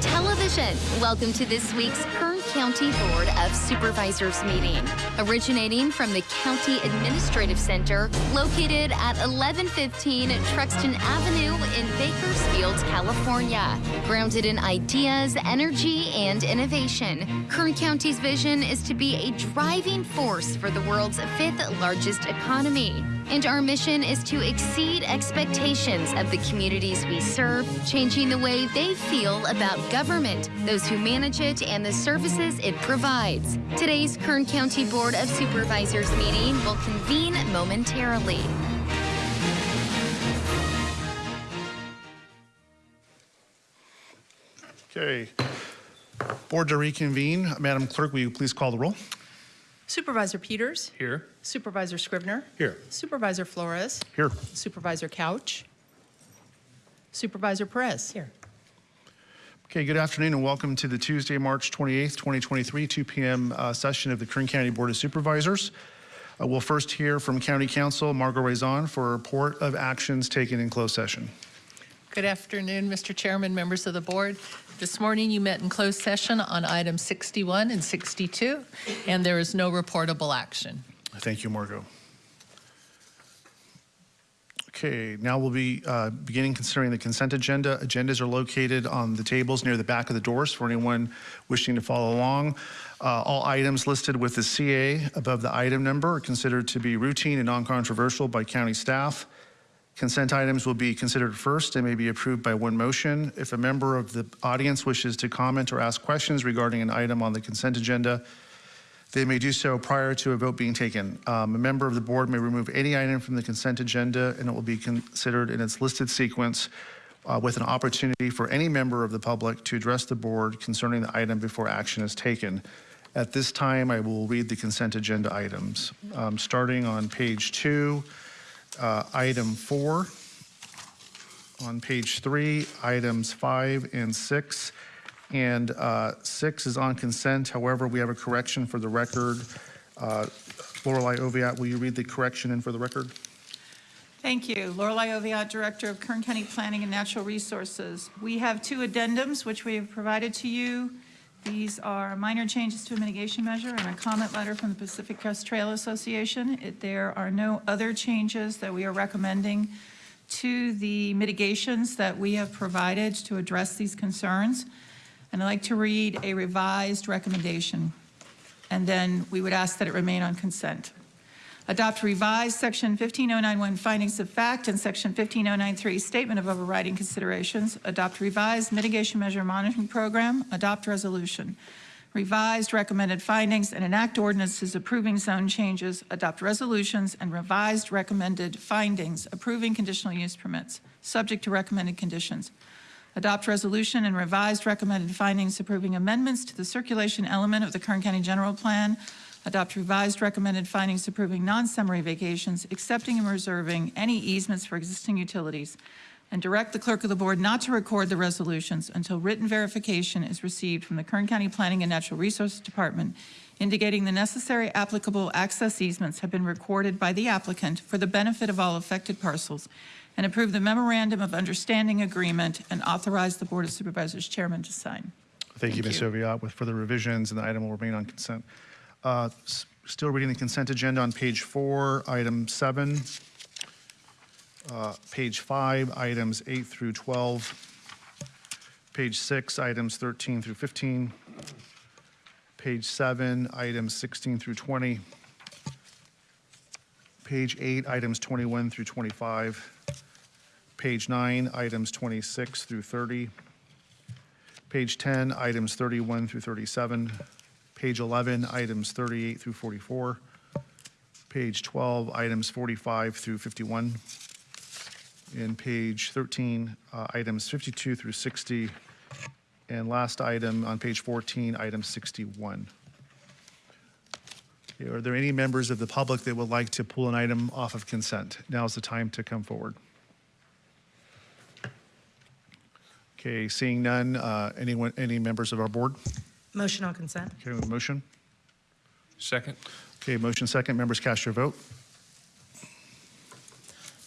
Television. Welcome to this week's Kern County Board of Supervisors meeting. Originating from the County Administrative Center, located at 1115 Truxton Avenue in Bakersfield, California. Grounded in ideas, energy, and innovation, Kern County's vision is to be a driving force for the world's fifth largest economy. And our mission is to exceed expectations of the communities we serve, changing the way they feel about government, those who manage it, and the services it provides. Today's Kern County Board of Supervisors meeting will convene momentarily. Okay. Board to reconvene. Madam Clerk, will you please call the roll? Supervisor Peters, Here. Supervisor Scrivner, Here. Supervisor Flores, Here. Supervisor Couch, Supervisor Perez. Here. Okay, good afternoon and welcome to the Tuesday, March 28th, 2023, 2 p.m. uh, session of the Kern County Board of Supervisors. Uh, We'll first hear from County Counsel Margo Raison for a report of actions taken in closed session. Good afternoon, Mr. Chairman, members of the board. This morning, you met in closed session on items 61 and 62, and there is no reportable action. Thank you, Margot. Okay, now we'll be uh, beginning considering the consent agenda. Agendas are located on the tables near the back of the doors for anyone wishing to follow along. Uh, All items listed with the CA above the item number are considered to be routine and non-controversial by county staff. Consent items will be considered first and may be approved by one motion. If a member of the audience wishes to comment or ask questions regarding an item on the consent agenda, they may do so prior to a vote being taken. Um, A member of the board may remove any item from the consent agenda, and it will be considered in its listed sequence uh, with an opportunity for any member of the public to address the board concerning the item before action is taken. At this time, I will read the consent agenda items. Um, Starting on page two, uh, item four. On page three, items five and six. And uh, six is on consent. However, we have a correction for the record. Uh, Lorelei Oviatt, will you read the correction in for the record? Thank you. Lorelei Oviatt, Director of Kern County Planning and Natural Resources. We have two addendums which we have provided to you. These are minor changes to a mitigation measure and a comment letter from the Pacific Crest Trail Association. It- There are no other changes that we are recommending to the mitigations that we have provided to address these concerns. And I'd like to read a revised recommendation, and then we would ask that it remain on consent. Adopt revised Section 15091 findings of fact and Section 15093 statement of overriding considerations. Adopt revised mitigation measure monitoring program. Adopt resolution. Revised recommended findings and enact ordinances approving zone changes. Adopt resolutions and revised recommended findings approving conditional use permits, subject to recommended conditions. Adopt resolution and revised recommended findings approving amendments to the circulation element of the Kern County General Plan. Adopt revised recommended findings approving non-summary vacations, accepting and reserving any easements for existing utilities, and direct the clerk of the board not to record the resolutions until written verification is received from the Kern County Planning and Natural Resources Department indicating the necessary applicable access easements have been recorded by the applicant for the benefit of all affected parcels, and approve the memorandum of understanding agreement and authorize the Board of Supervisors chairman to sign. Thank you, Ms. Oviatt. With further revisions, and the item will remain on consent. Uh, Still reading the consent agenda on page four, item seven. Uh, Page five, items eight through 12. Page six, items 13 through 15. Page seven, items 16 through 20. Page eight, items 21 through 25. Page nine, items 26 through 30. Page 10, items 31 through 37. Page 11, items 38 through 44. Page 12, items 45 through 51. And page 13, uh, items 52 through 60. And last item on page 14, item 61. Okay, Are there any members of the public that would like to pull an item off of consent? Now is the time to come forward. Okay, seeing none, uh, anyone, any members of our board? Motion on consent. Okay, we have a motion. Second. Okay, motion second. Members cast your vote.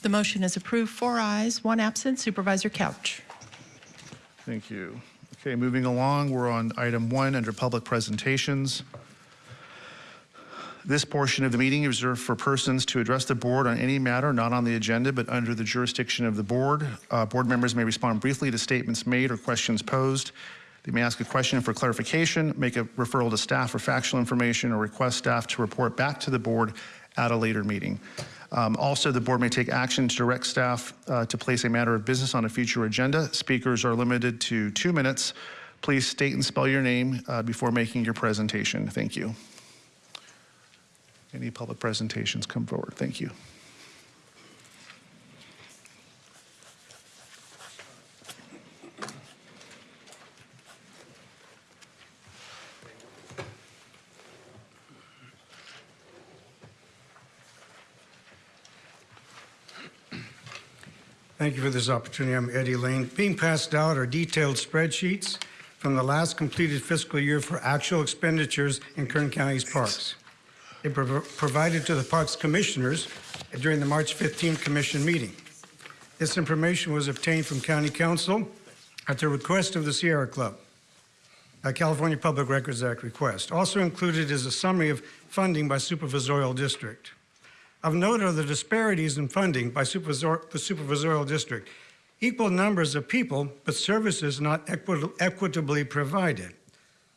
The motion is approved, four ayes, one absent, Supervisor Couch. Thank you. Okay, moving along, we're on item one under public presentations. This portion of the meeting is reserved for persons to address the board on any matter not on the agenda but under the jurisdiction of the board. Uh, Board members may respond briefly to statements made or questions posed. They may ask a question for clarification, make a referral to staff for factual information, or request staff to report back to the board at a later meeting. Um, Also, the board may take action to direct staff uh, to place a matter of business on a future agenda. Speakers are limited to two minutes. Please state and spell your name uh, before making your presentation. Thank you. Any public presentations come forward? Thank you. Thank you for this opportunity. I'm Eddie Lane. Being passed out are detailed spreadsheets from the last completed fiscal year for actual expenditures in Kern County's parks. They were provided to the Parks Commissioners during the March 15 Commission meeting. This information was obtained from County Counsel at the request of the Sierra Club, a California Public Records Act request. Also included is a summary of funding by supervisorial district. Of note are the disparities in funding by supervisor, the supervisorial district. Equal numbers of people, but services not equit equitably provided.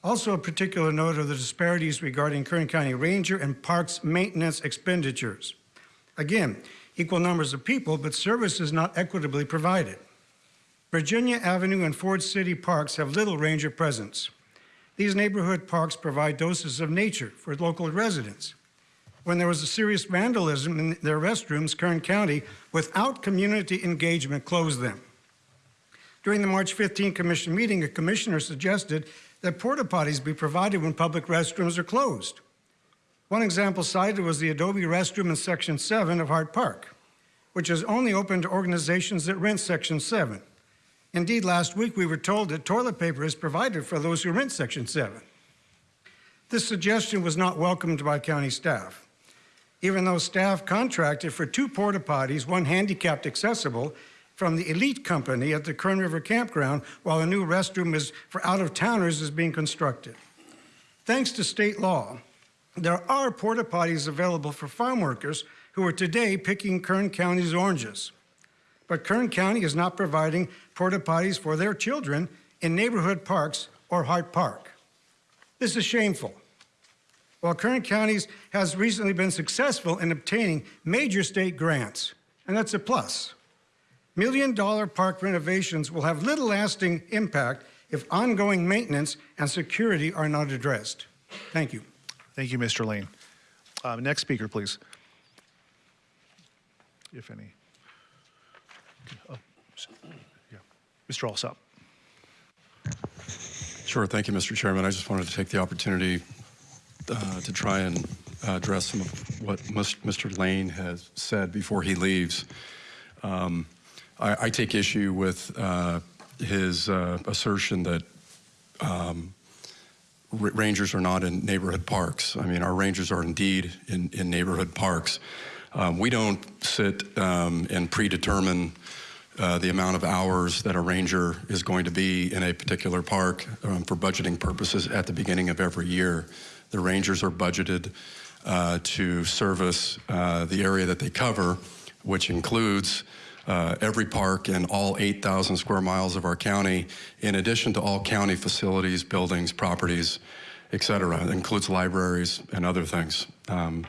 Also a particular note are the disparities regarding Kern County Ranger and Parks maintenance expenditures. Again, equal numbers of people, but services not equitably provided. Virginia Avenue and Ford City parks have little ranger presence. These neighborhood parks provide doses of nature for local residents when there was a serious vandalism in their restrooms, Kern County, without community engagement, closed them. During the March 15 Commission meeting, a commissioner suggested that porta potties be provided when public restrooms are closed. One example cited was the Adobe restroom in Section 7 of Hart Park, which is only open to organizations that rent Section 7. Indeed, last week we were told that toilet paper is provided for those who rent Section 7. This suggestion was not welcomed by county staff even though staff contracted for two porta potties, one handicapped accessible, from the Elite Company at the Kern River Campground, while a new restroom is for out-of-towners is being constructed. Thanks to state law, there are porta potties available for farm workers who are today picking Kern County's oranges. But Kern County is not providing porta potties for their children in neighborhood parks or Hart Park. This is shameful. While Kern County has recently been successful in obtaining major state grants, and that's a plus. Million dollar park renovations will have little lasting impact if ongoing maintenance and security are not addressed. Thank you. Thank you, Mr. Lane. Uh, Next speaker, please. If any. Oh, yeah. Mr. Alsop. Sure. Thank you, Mr. Chairman. I just wanted to take the opportunity uh, to try and address some of what Mr. Lane has said before he leaves. Um, I, I, take issue with uh, his uh, assertion that um, rangers are not in neighborhood parks. I mean, our rangers are indeed in, in neighborhood parks. Um, we don't sit um, and predetermine uh, the amount of hours that a ranger is going to be in a particular park um, for budgeting purposes at the beginning of every year. The rangers are budgeted uh, to service uh, the area that they cover, which includes uh, every park and all 8,000 square miles of our county, in addition to all county facilities, buildings, properties, et cetera. It includes libraries and other things. Um,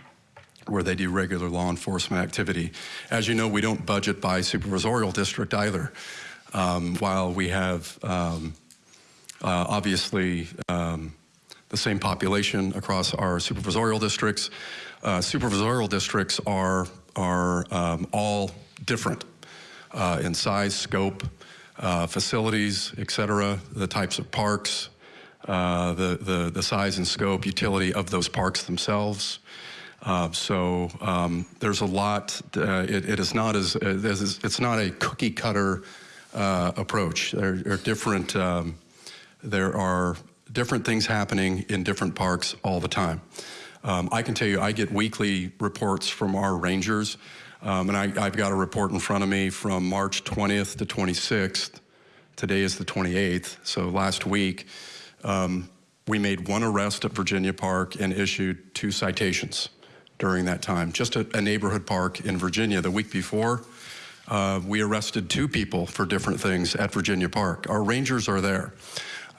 where they do regular law enforcement activity. As you know, we don't budget by supervisorial district either. Um, while we have um, uh, obviously um, the same population across our supervisorial districts. Uh, supervisorial districts are, are um, all different uh, in size, scope, uh, facilities, et cetera, the types of parks, uh, the, the, the size and scope, utility of those parks themselves. Uh, so um, there's a lot, uh, it, it is not as, it's not a cookie cutter approach. There are different, um, there are different things happening in different parks all the time. Um, I can tell you, I get weekly reports from our rangers, um, and I, have got a report in front of me from March 20th to 26th, Today is the 28th, so last week, um, we made one arrest at Virginia Park and issued two citations during that time. Just a, a neighborhood park in Virginia. The week before, uh, we arrested two people for different things at Virginia Park. Our rangers are there.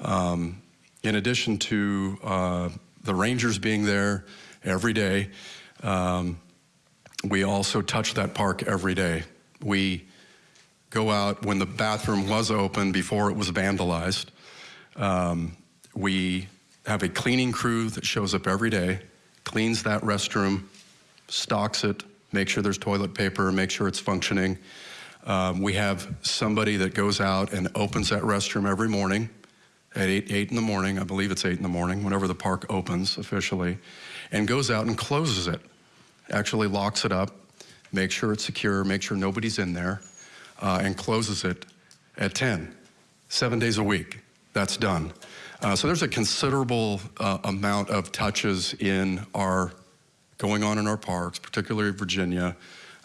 Um, in addition to uh, the rangers being there every day, um, we also touch that park every day. We go out when the bathroom was open before it was vandalized. Um, we have a cleaning crew that shows up every day, cleans that restroom, stocks it, make sure there's toilet paper, make sure it's functioning. Um, we have somebody that goes out and opens that restroom every morning at 8, 8 in the morning, I believe it's 8 in the morning, whenever the park opens officially, and goes out and closes it, actually locks it up, makes sure it's secure, make sure nobody's in there, uh, and closes it at 10, seven days a week. That's done. Uh, so there's a considerable uh, amount of touches in our going on in our parks, particularly Virginia.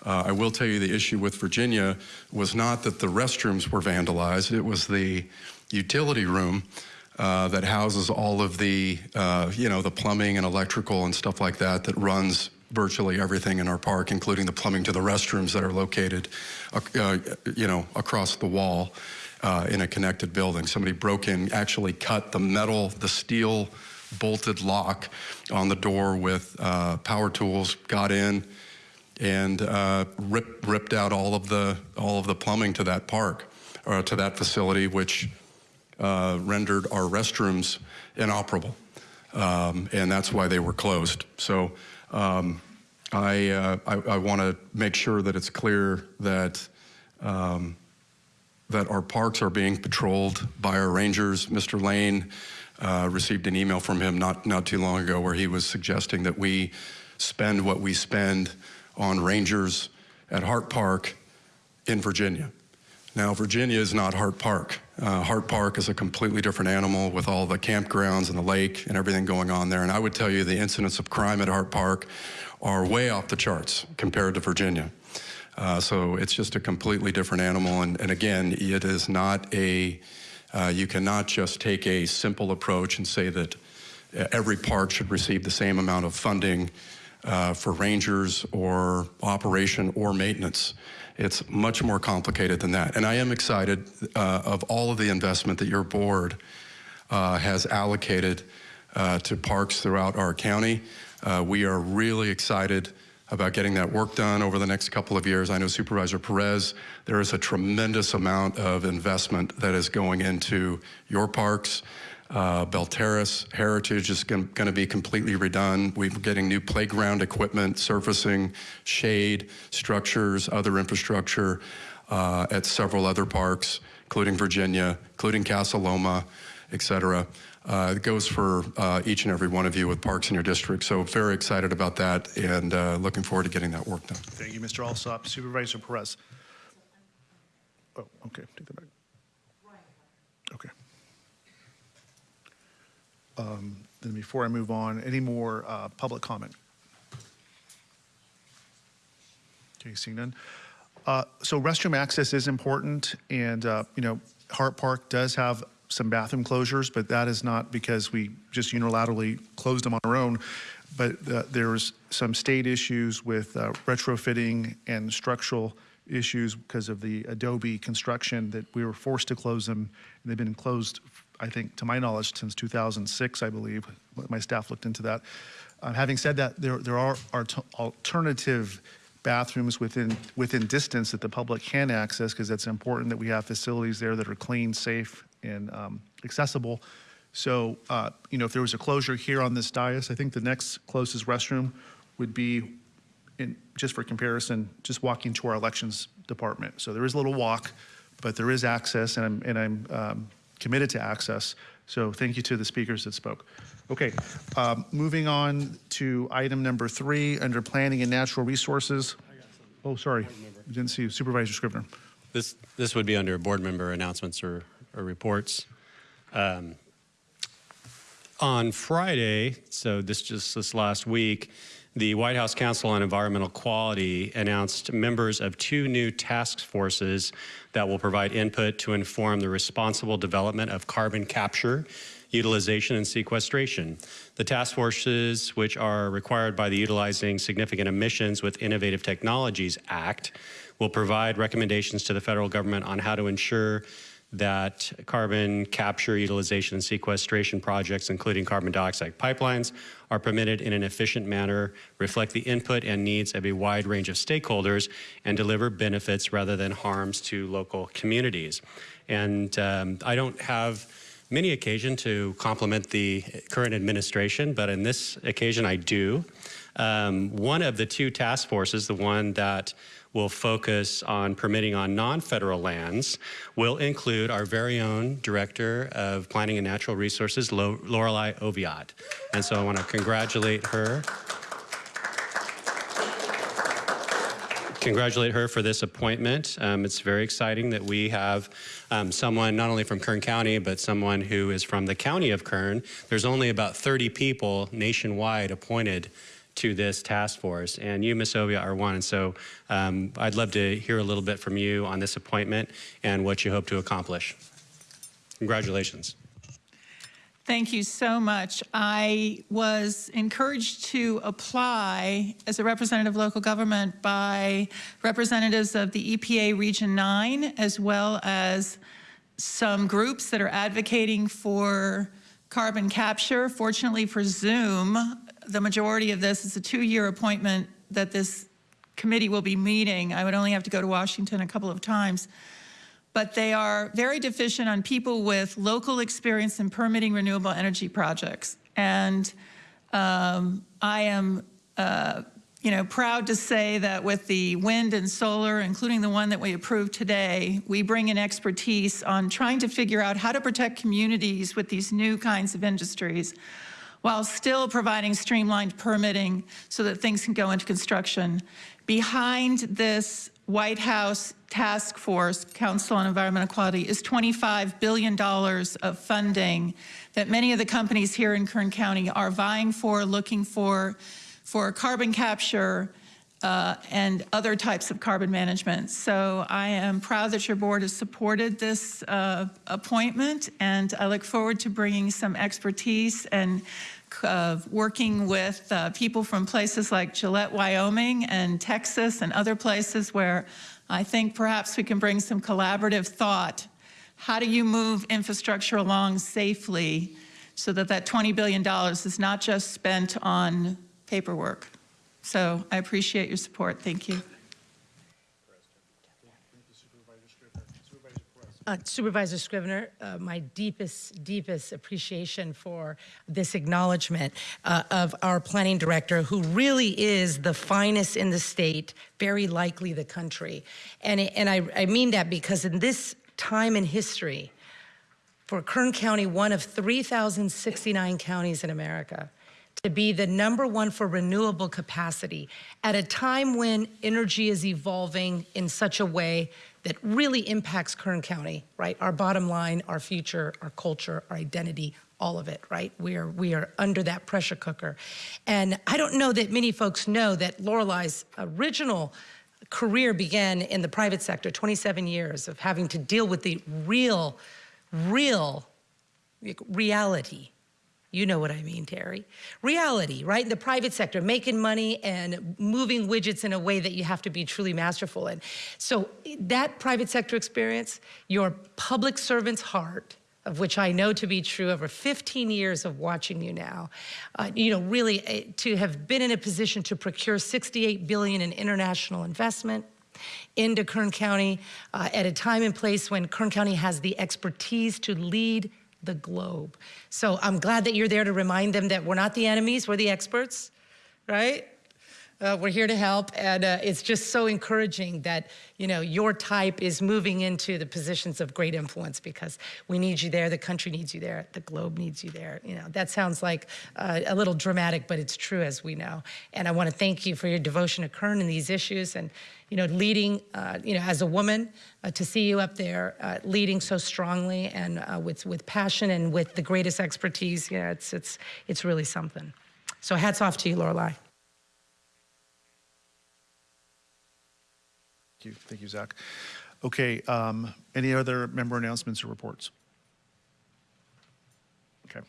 Uh, I will tell you the issue with Virginia was not that the restrooms were vandalized, it was the utility room uh, that houses all of the, uh, you know, the plumbing and electrical and stuff like that that runs virtually everything in our park, including the plumbing to the restrooms that are located, uh, you know, across the wall uh, in a connected building. Somebody broke in, actually cut the metal, the steel bolted lock on the door with uh, power tools, got in and uh, rip, ripped out all of the all of the plumbing to that park or to that facility, which uh, rendered our restrooms inoperable, um, and that's why they were closed. So. Um, I, uh, I, I want to make sure that it's clear that um, that our parks are being patrolled by our rangers. Mr. Lane uh, received an email from him not, not too long ago where he was suggesting that we spend what we spend on rangers at Hart Park in Virginia. Now, Virginia is not Hart Park. Uh, Hart Park is a completely different animal with all the campgrounds and the lake and everything going on there. And I would tell you the incidents of crime at Hart Park are way off the charts compared to Virginia. Uh, so it's just a completely different animal. And, and again, it is not a, uh, you cannot just take a simple approach and say that uh, every park should receive the same amount of funding uh, for rangers or operation or maintenance. It's much more complicated than that. And I am excited uh, of all of the investment that your board uh, has allocated to parks throughout our county. we are really excited about getting that work done over the next couple of years. I know Supervisor Perez, there is a tremendous amount of investment that is going into your parks. Uh, Belterrace Heritage is going to be completely redone. We're getting new playground equipment, surfacing, shade, structures, other infrastructure uh, at several other parks, including Virginia, including Casa Loma, et cetera. Uh, it goes for uh, each and every one of you with parks in your district. So very excited about that and uh, looking forward to getting that work done. Thank you, Mr. Alsop. Supervisor Perez. Oh, okay, take that back. Okay. Um, then before I move on, any more uh, public comment? Okay, seeing none. Uh, so restroom access is important, and uh, you know, Hart Park does have some bathroom closures, but that is not because we just unilaterally closed them on our own. But uh, there's some state issues with uh, retrofitting and structural issues because of the Adobe construction that we were forced to close them. And they've been closed, I think, to my knowledge, since 2006, I believe. My staff looked into that. Uh, having said that, there, there are, are alternative bathrooms within within distance that the public can access because it's important that we have facilities there that are clean, safe, and um, accessible. So, uh, you know, if there was a closure here on this dais, I think the next closest restroom would be, in, just for comparison, just walking to our elections department. So there is a little walk, but there is access, and I'm, and I'm um, committed to access. So thank you to the speakers that spoke. Okay, um, moving on to item number three under planning and natural resources. Oh, sorry, didn't see you. Supervisor Scrivner. This, this would be under board member announcements or or reports. Um, on Friday, so this just this last week, the White House Council on Environmental Quality announced members of two new task forces that will provide input to inform the responsible development of carbon capture, utilization, and sequestration. The task forces, which are required by the Utilizing Significant Emissions with Innovative Technologies Act, will provide recommendations to the federal government on how to ensure that carbon capture, utilization, and sequestration projects, including carbon dioxide pipelines, are permitted in an efficient manner, reflect the input and needs of a wide range of stakeholders, and deliver benefits rather than harms to local communities. And um, I don't have many occasion to compliment the current administration, but in this occasion I do. Um, one of the two task forces, the one that will focus on permitting on non-federal lands, will include our very own Director of Planning and Natural Resources, Lo- Lorelei Oviatt. And so I want to congratulate her. congratulate her for this appointment. Um, it's very exciting that we have um, someone not only from Kern County, but someone who is from the county of Kern. There's only about 30 people nationwide appointed to this task force, and you, Ms. Oviatt, are one. And so um, I'd love to hear a little bit from you on this appointment and what you hope to accomplish. Congratulations. Thank you so much. I was encouraged to apply as a representative of local government by representatives of the EPA Region 9, as well as some groups that are advocating for carbon capture. Fortunately for Zoom, the majority of this is a two-year appointment that this committee will be meeting. I would only have to go to Washington a couple of times but they are very deficient on people with local experience in permitting renewable energy projects. And um, I am, uh, you know, proud to say that with the wind and solar, including the one that we approved today, we bring in expertise on trying to figure out how to protect communities with these new kinds of industries while still providing streamlined permitting so that things can go into construction. Behind this White House Task Force, Council on Environmental Quality, is $25 billion of funding that many of the companies here in Kern County are vying for, looking for, for carbon capture uh, and other types of carbon management. So I am proud that your board has supported this uh, appointment, and I look forward to bringing some expertise and uh, working with uh, people from places like Gillette, Wyoming and Texas and other places where I think perhaps we can bring some collaborative thought. How do you move infrastructure along safely so that that $20 billion is not just spent on paperwork? So I appreciate your support. Thank you. Uh, Supervisor Scrivner, uh, my deepest, deepest appreciation for this acknowledgement uh, of our planning director, who really is the finest in the state, very likely the country. And, and I, I mean that because in this time in history, for Kern County, one of 3,069 counties in America, to be the number one for renewable capacity at a time when energy is evolving in such a way that really impacts Kern County, right? Our bottom line, our future, our culture, our identity, all of it, right? We are, we are under that pressure cooker. And I don't know that many folks know that Lorelei's original career began in the private sector, 27 years of having to deal with the real, real reality you know what I mean, Terry. Reality, right? In the private sector, making money and moving widgets in a way that you have to be truly masterful in. So that private sector experience, your public servant's heart, of which I know to be true over 15 years of watching you now, uh, you know, really uh, to have been in a position to procure 68 billion in international investment, into Kern County uh, at a time and place when Kern County has the expertise to lead the globe. So I'm glad that you're there to remind them that we're not the enemies, we're the experts, right? Uh, we're here to help, and uh, it's just so encouraging that you know your type is moving into the positions of great influence because we need you there, the country needs you there, the globe needs you there. You know that sounds like uh, a little dramatic, but it's true as we know. And I want to thank you for your devotion to Kern and these issues, and you know, leading, uh, you know, as a woman, uh, to see you up there uh, leading so strongly and uh, with, with passion and with the greatest expertise, you know, it's, it's, it's really something. So hats off to you, Lorelei. Thank you, thank you, Zach. Okay, um, any other member announcements or reports? Okay.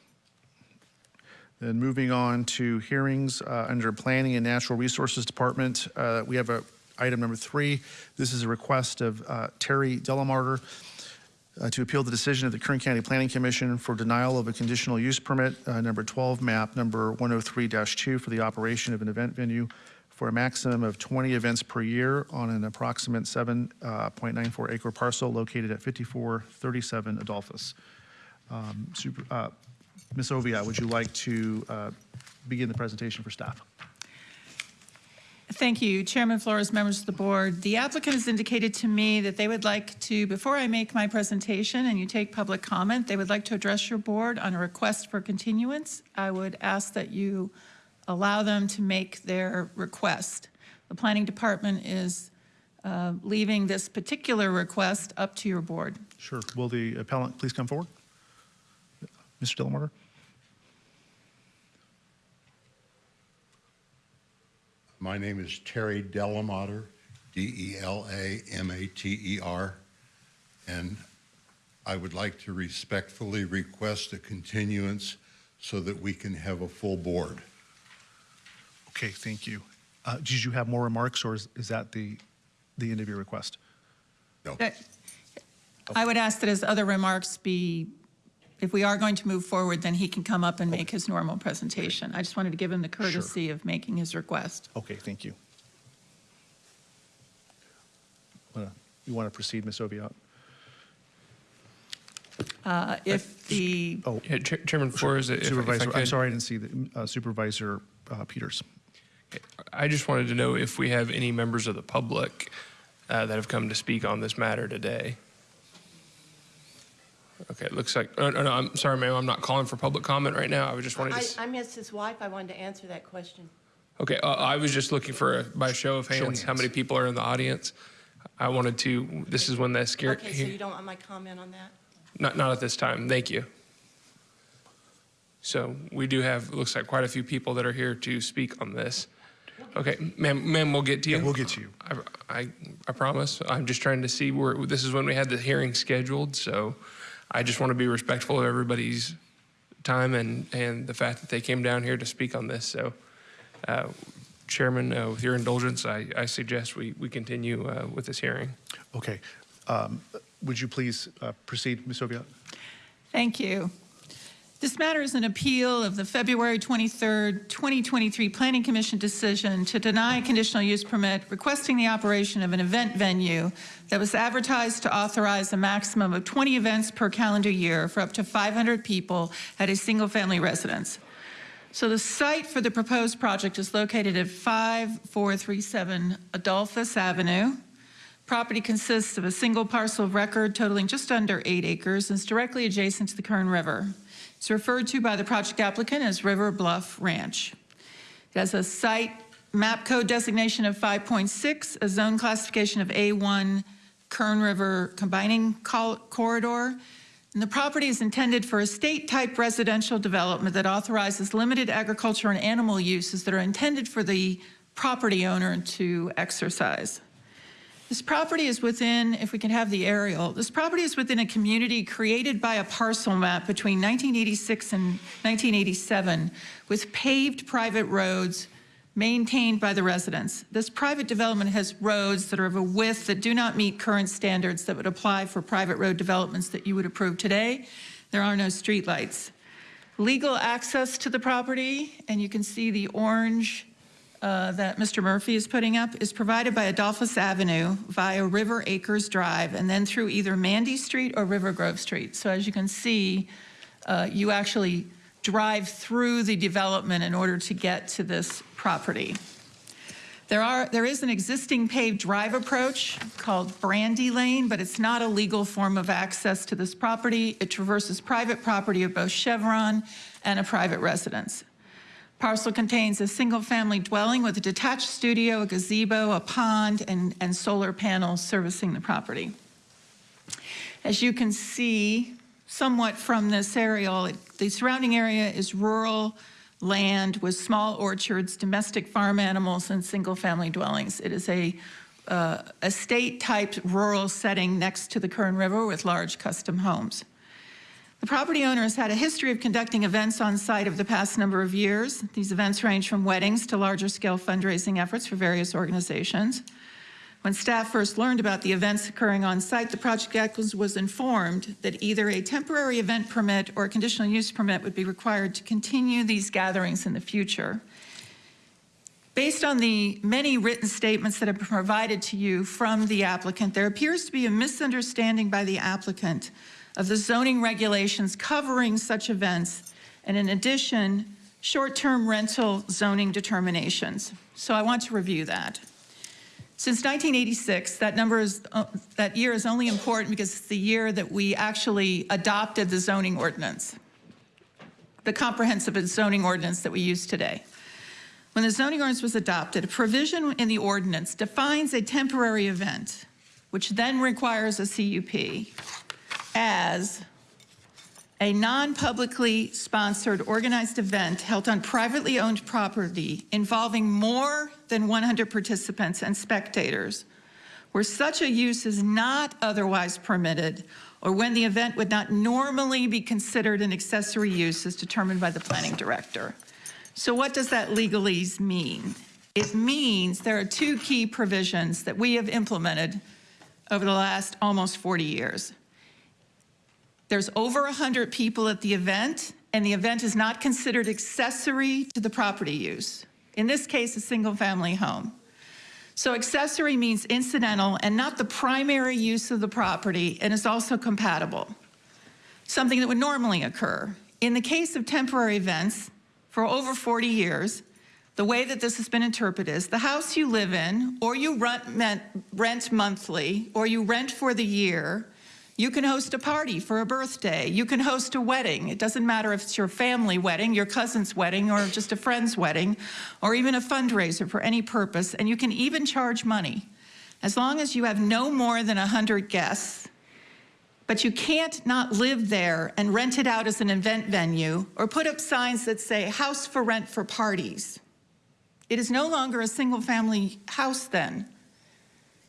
Then moving on to hearings uh, under Planning and Natural Resources Department, uh, we have a item number three. This is a request of uh, Terry Delamater uh, to appeal the decision of the Kern County Planning Commission for denial of a conditional use permit, uh, number 12, map number 103-2 for the operation of an event venue for a maximum of 20 events per year on an approximate 7.94 acre parcel located at 5437 Adolphus. Um, Super- uh, Ms. Oviatt, would you like to uh, begin the presentation for staff? Thank you, Chairman Flores, members of the board. The applicant has indicated to me that they would like to, before I make my presentation and you take public comment, they would like to address your board on a request for continuance. I would ask that you allow them to make their request. The planning department is uh, leaving this particular request up to your board. Sure. Will the appellant please come forward? Mr. Delamater? My name is Terry Delamater, D-E-L-A-M-A-T-E-R, and I would like to respectfully request a continuance so that we can have a full board. Okay, thank you. Uh, Did you have more remarks, or is is that the, the end of your request? No. I would ask that his other remarks be, if we are going to move forward, then he can come up and make his normal presentation. I just wanted to give him the courtesy of making his request. Okay, thank you. Wanna- You want to proceed, Ms. Oviatt? Uh, If the, Oh, Yeah, Chair- Chairman Flores, if if I Supervisor, I'm could, sorry, I didn't see the uh, Supervisor uh, Peters. I just wanted to know if we have any members of the public uh, that have come to speak on this matter today. Okay, it looks like, oh, no, no, I'm sorry, ma'am, I'm not calling for public comment right now. I was just wanted to, I, s- I missed his wife. I wanted to answer that question. okay, uh, I was just looking for, a- by show of Show of hands, how many people are in the audience? I wanted to, this is when that scared. Okay, so you don't want my comment on that? Not, not at this time, thank you. So we do have, it looks like quite a few people that are here to speak on this. Okay, ma'am, ma'am, we'll get to you. Yeah, we'll get to you. I, I, I promise. I'm just trying to see where, this is when we had the hearing scheduled, so I just want to be respectful of everybody's time and, and the fact that they came down here to speak on this, so. uh, Chairman, uh, with your indulgence, I, I suggest we, we continue uh, with this hearing. Okay. Um, Would you please uh, proceed, Ms. Oviatt? thank you. This matter is an appeal of the February 23rd, 2023 Planning Commission decision to deny a conditional use permit requesting the operation of an event venue that was advertised to authorize a maximum of 20 events per calendar year for up to 500 people at a single-family residence. So the site for the proposed project is located at 5437 Adolphus Avenue. Property consists of a single parcel of record totaling just under eight acres and is directly adjacent to the Kern River. It's referred to by the project applicant as River Bluff Ranch. It has a site map code designation of 5.6, a zone classification of A1 Kern River combining corridor, and the property is intended for estate-type residential development that authorizes limited agriculture and animal uses that are intended for the property owner to exercise. This property is within, if we can have the aerial, this property is within a community created by a parcel map between 1986 and 1987 with paved private roads maintained by the residents. This private development has roads that are of a width that do not meet current standards that would apply for private road developments that you would approve today. There are no streetlights. Legal access to the property, and you can see the orange uh, that Mr. Murphy is putting up is provided by Adolphus Avenue via River Acres Drive and then through either Mandy Street or River Grove Street. So as you can see, uh, you actually drive through the development in order to get to this property. There are, there is an existing paved drive approach called Brandy Lane, but it's not a legal form of access to this property. It traverses private property of both Chevron and a private residence. Parcel contains a single-family dwelling with a detached studio, a gazebo, a pond, and, and solar panels servicing the property. As you can see somewhat from this aerial, it- the surrounding area is rural land with small orchards, domestic farm animals, and single-family dwellings. It is a uh, estate-type rural setting next to the Kern River with large custom homes. The property owner has had a history of conducting events on site over the past number of years. These events range from weddings to larger scale fundraising efforts for various organizations. When staff first learned about the events occurring on site, the project was informed that either a temporary event permit or a conditional use permit would be required to continue these gatherings in the future. Based on the many written statements that have been provided to you from the applicant, there appears to be a misunderstanding by the applicant of the zoning regulations covering such events, and in addition, short-term rental zoning determinations. So I want to review that. Since 1986, that number is, uh, that year is only important because it's the year that we actually adopted the zoning ordinance, the comprehensive zoning ordinance that we use today. When the zoning ordinance was adopted, a provision in the ordinance defines a temporary event, which then requires a CUP, as a non-publicly sponsored organized event held on privately owned property involving more than 100 participants and spectators, where such a use is not otherwise permitted, or when the event would not normally be considered an accessory use as determined by the planning director. So what does that legalese mean? It means there are two key provisions that we have implemented over the last almost 40 years. There's over 100 people at the event, and the event is not considered accessory to the property use. In this case, a single-family home. So accessory means incidental and not the primary use of the property, and is also compatible, something that would normally occur. In the case of temporary events, for over 40 years, the way that this has been interpreted is the house you live in, or you rent, rent monthly, or you rent for the year, you can host a party for a birthday. You can host a wedding. It doesn't matter if it's your family wedding, your cousin's wedding, or just a friend's wedding, or even a fundraiser for any purpose. And you can even charge money as long as you have no more than 100 guests. But you can't not live there and rent it out as an event venue or put up signs that say house for rent for parties. It is no longer a single family house then.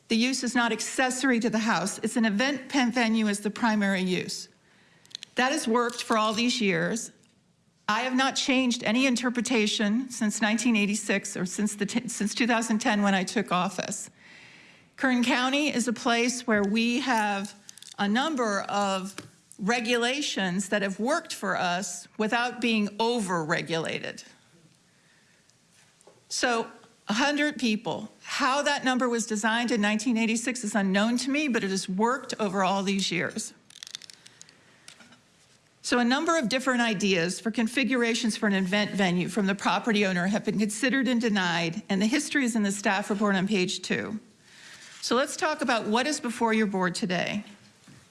The use is not accessory to the house. It's an event pen venue as the primary use. That has worked for all these years. I have not changed any interpretation since 1986 or since, the since 2010 when I took office. Kern County is a place where we have a number of regulations that have worked for us without being over-regulated. So 100 people. How that number was designed in 1986 is unknown to me, but it has worked over all these years. So a number of different ideas for configurations for an event venue from the property owner have been considered and denied, and the history is in the staff report on page two. So let's talk about what is before your board today.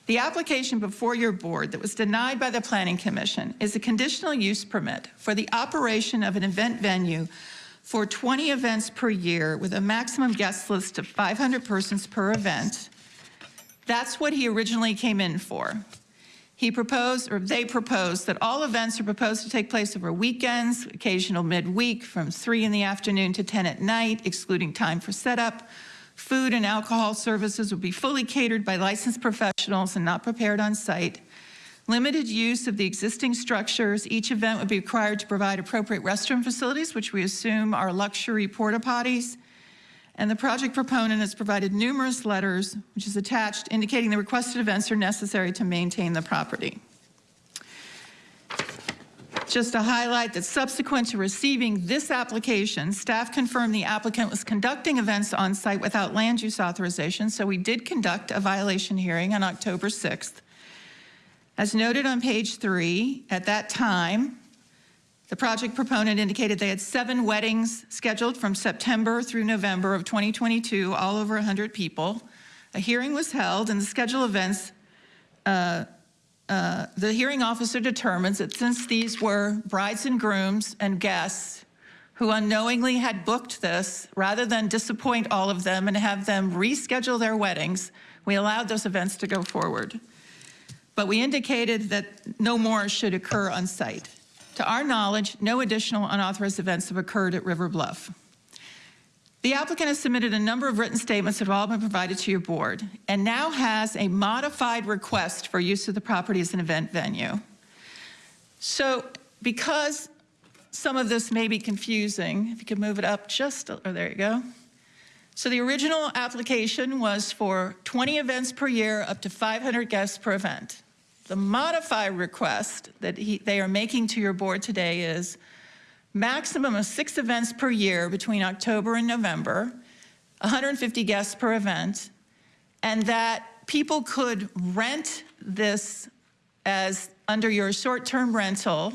The application before your board that was denied by the Planning Commission is a conditional use permit for the operation of an event venue for 20 events per year with a maximum guest list of 500 persons per event. That's what he originally came in for. He proposed, or they proposed, that all events are proposed to take place over weekends, occasional midweek from 3 in the afternoon to 10 at night, excluding time for setup. Food and alcohol services will be fully catered by licensed professionals and not prepared on site limited use of the existing structures. Each event would be required to provide appropriate restroom facilities, which we assume are luxury porta potties. And the project proponent has provided numerous letters, which is attached, indicating the requested events are necessary to maintain the property. Just to highlight that subsequent to receiving this application, staff confirmed the applicant was conducting events on site without land use authorization, so we did conduct a violation hearing on October 6th. As noted on page three, at that time, the project proponent indicated they had seven weddings scheduled from September through November of 2022, all over 100 people. A hearing was held and the schedule events, uh, uh, the hearing officer determines that since these were brides and grooms and guests who unknowingly had booked this, rather than disappoint all of them and have them reschedule their weddings, we allowed those events to go forward but we indicated that no more should occur on site. To our knowledge, no additional unauthorized events have occurred at River Bluff. The applicant has submitted a number of written statements that have all been provided to your board and now has a modified request for use of the property as an event venue. So because some of this may be confusing, if you could move it up just, oh, there you go. So the original application was for 20 events per year, up to 500 guests per event. The modified request that he, they are making to your board today is maximum of six events per year between October and November, 150 guests per event, and that people could rent this as under your short-term rental,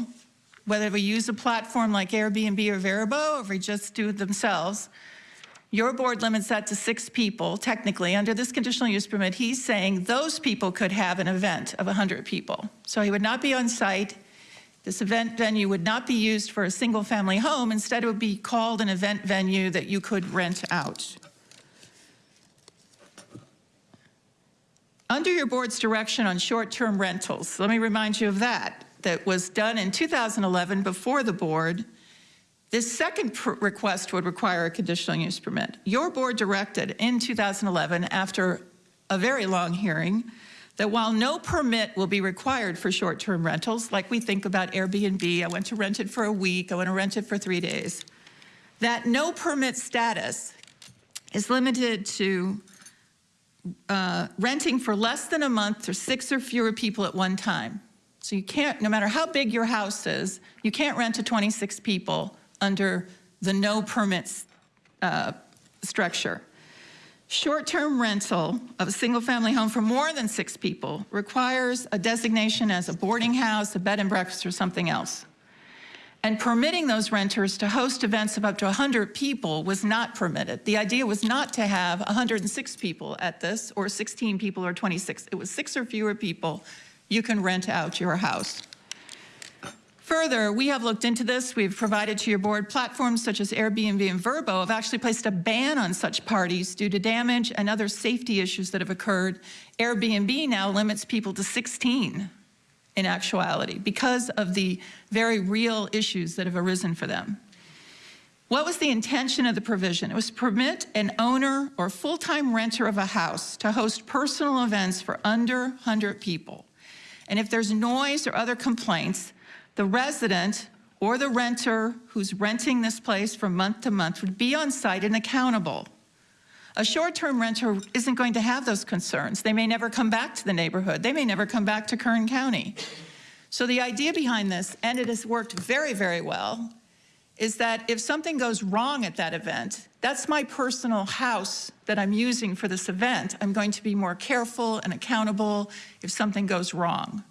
whether we use a platform like Airbnb or Vrbo, or if we just do it themselves. Your board limits that to six people, technically. Under this conditional use permit, he's saying those people could have an event of 100 people. So he would not be on site. This event venue would not be used for a single-family home. Instead, it would be called an event venue that you could rent out. Under your board's direction on short-term rentals, let me remind you of that, that was done in 2011 before the board. This second request would require a conditional use permit. Your board directed in 2011, after a very long hearing, that while no permit will be required for short-term rentals, like we think about Airbnb, I went to rent it for a week, I want to rent it for three days, that no permit status is limited to uh, renting for less than a month to six or fewer people at one time. So you can't, no matter how big your house is, you can't rent to 26 people under the no permits uh, structure. Short-term rental of a single-family home for more than six people requires a designation as a boarding house, a bed and breakfast, or something else. And permitting those renters to host events of up to 100 people was not permitted. The idea was not to have 106 people at this, or 16 people, or 26. It was six or fewer people. You can rent out your house. Further, we have looked into this. We've provided to your board platforms such as Airbnb and Vrbo have actually placed a ban on such parties due to damage and other safety issues that have occurred. Airbnb now limits people to 16 in actuality because of the very real issues that have arisen for them. What was the intention of the provision? It was to permit an owner or full-time renter of a house to host personal events for under 100 people. And if there's noise or other complaints, the resident or the renter who's renting this place from month to month would be on site and accountable. A short-term renter isn't going to have those concerns. They may never come back to the neighborhood. They may never come back to Kern County. So the idea behind this, and it has worked very, very well, is that if something goes wrong at that event, that's my personal house that I'm using for this event. I'm going to be more careful and accountable if something goes wrong.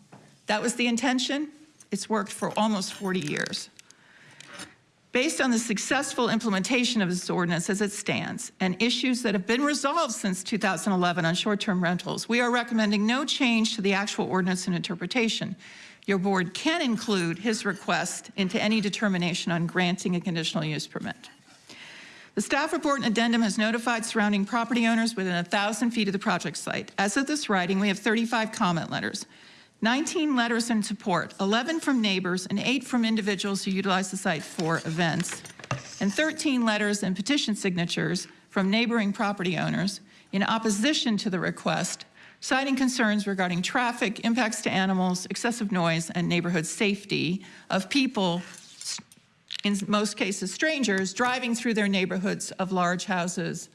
That was the intention. It's worked for almost 40 years. Based on the successful implementation of this ordinance as it stands and issues that have been resolved since 2011 on short-term rentals, we are recommending no change to the actual ordinance and interpretation. Your board can include his request into any determination on granting a conditional use permit. The staff report and addendum has notified surrounding property owners within 1,000 feet of the project site. As of this writing, we have 35 comment letters. 19 letters in support, 11 from neighbors and eight from individuals who utilize the site for events, and 13 letters and petition signatures from neighboring property owners in opposition to the request, citing concerns regarding traffic, impacts to animals, excessive noise, and neighborhood safety of people, in most cases strangers, driving through their neighborhoods of large houses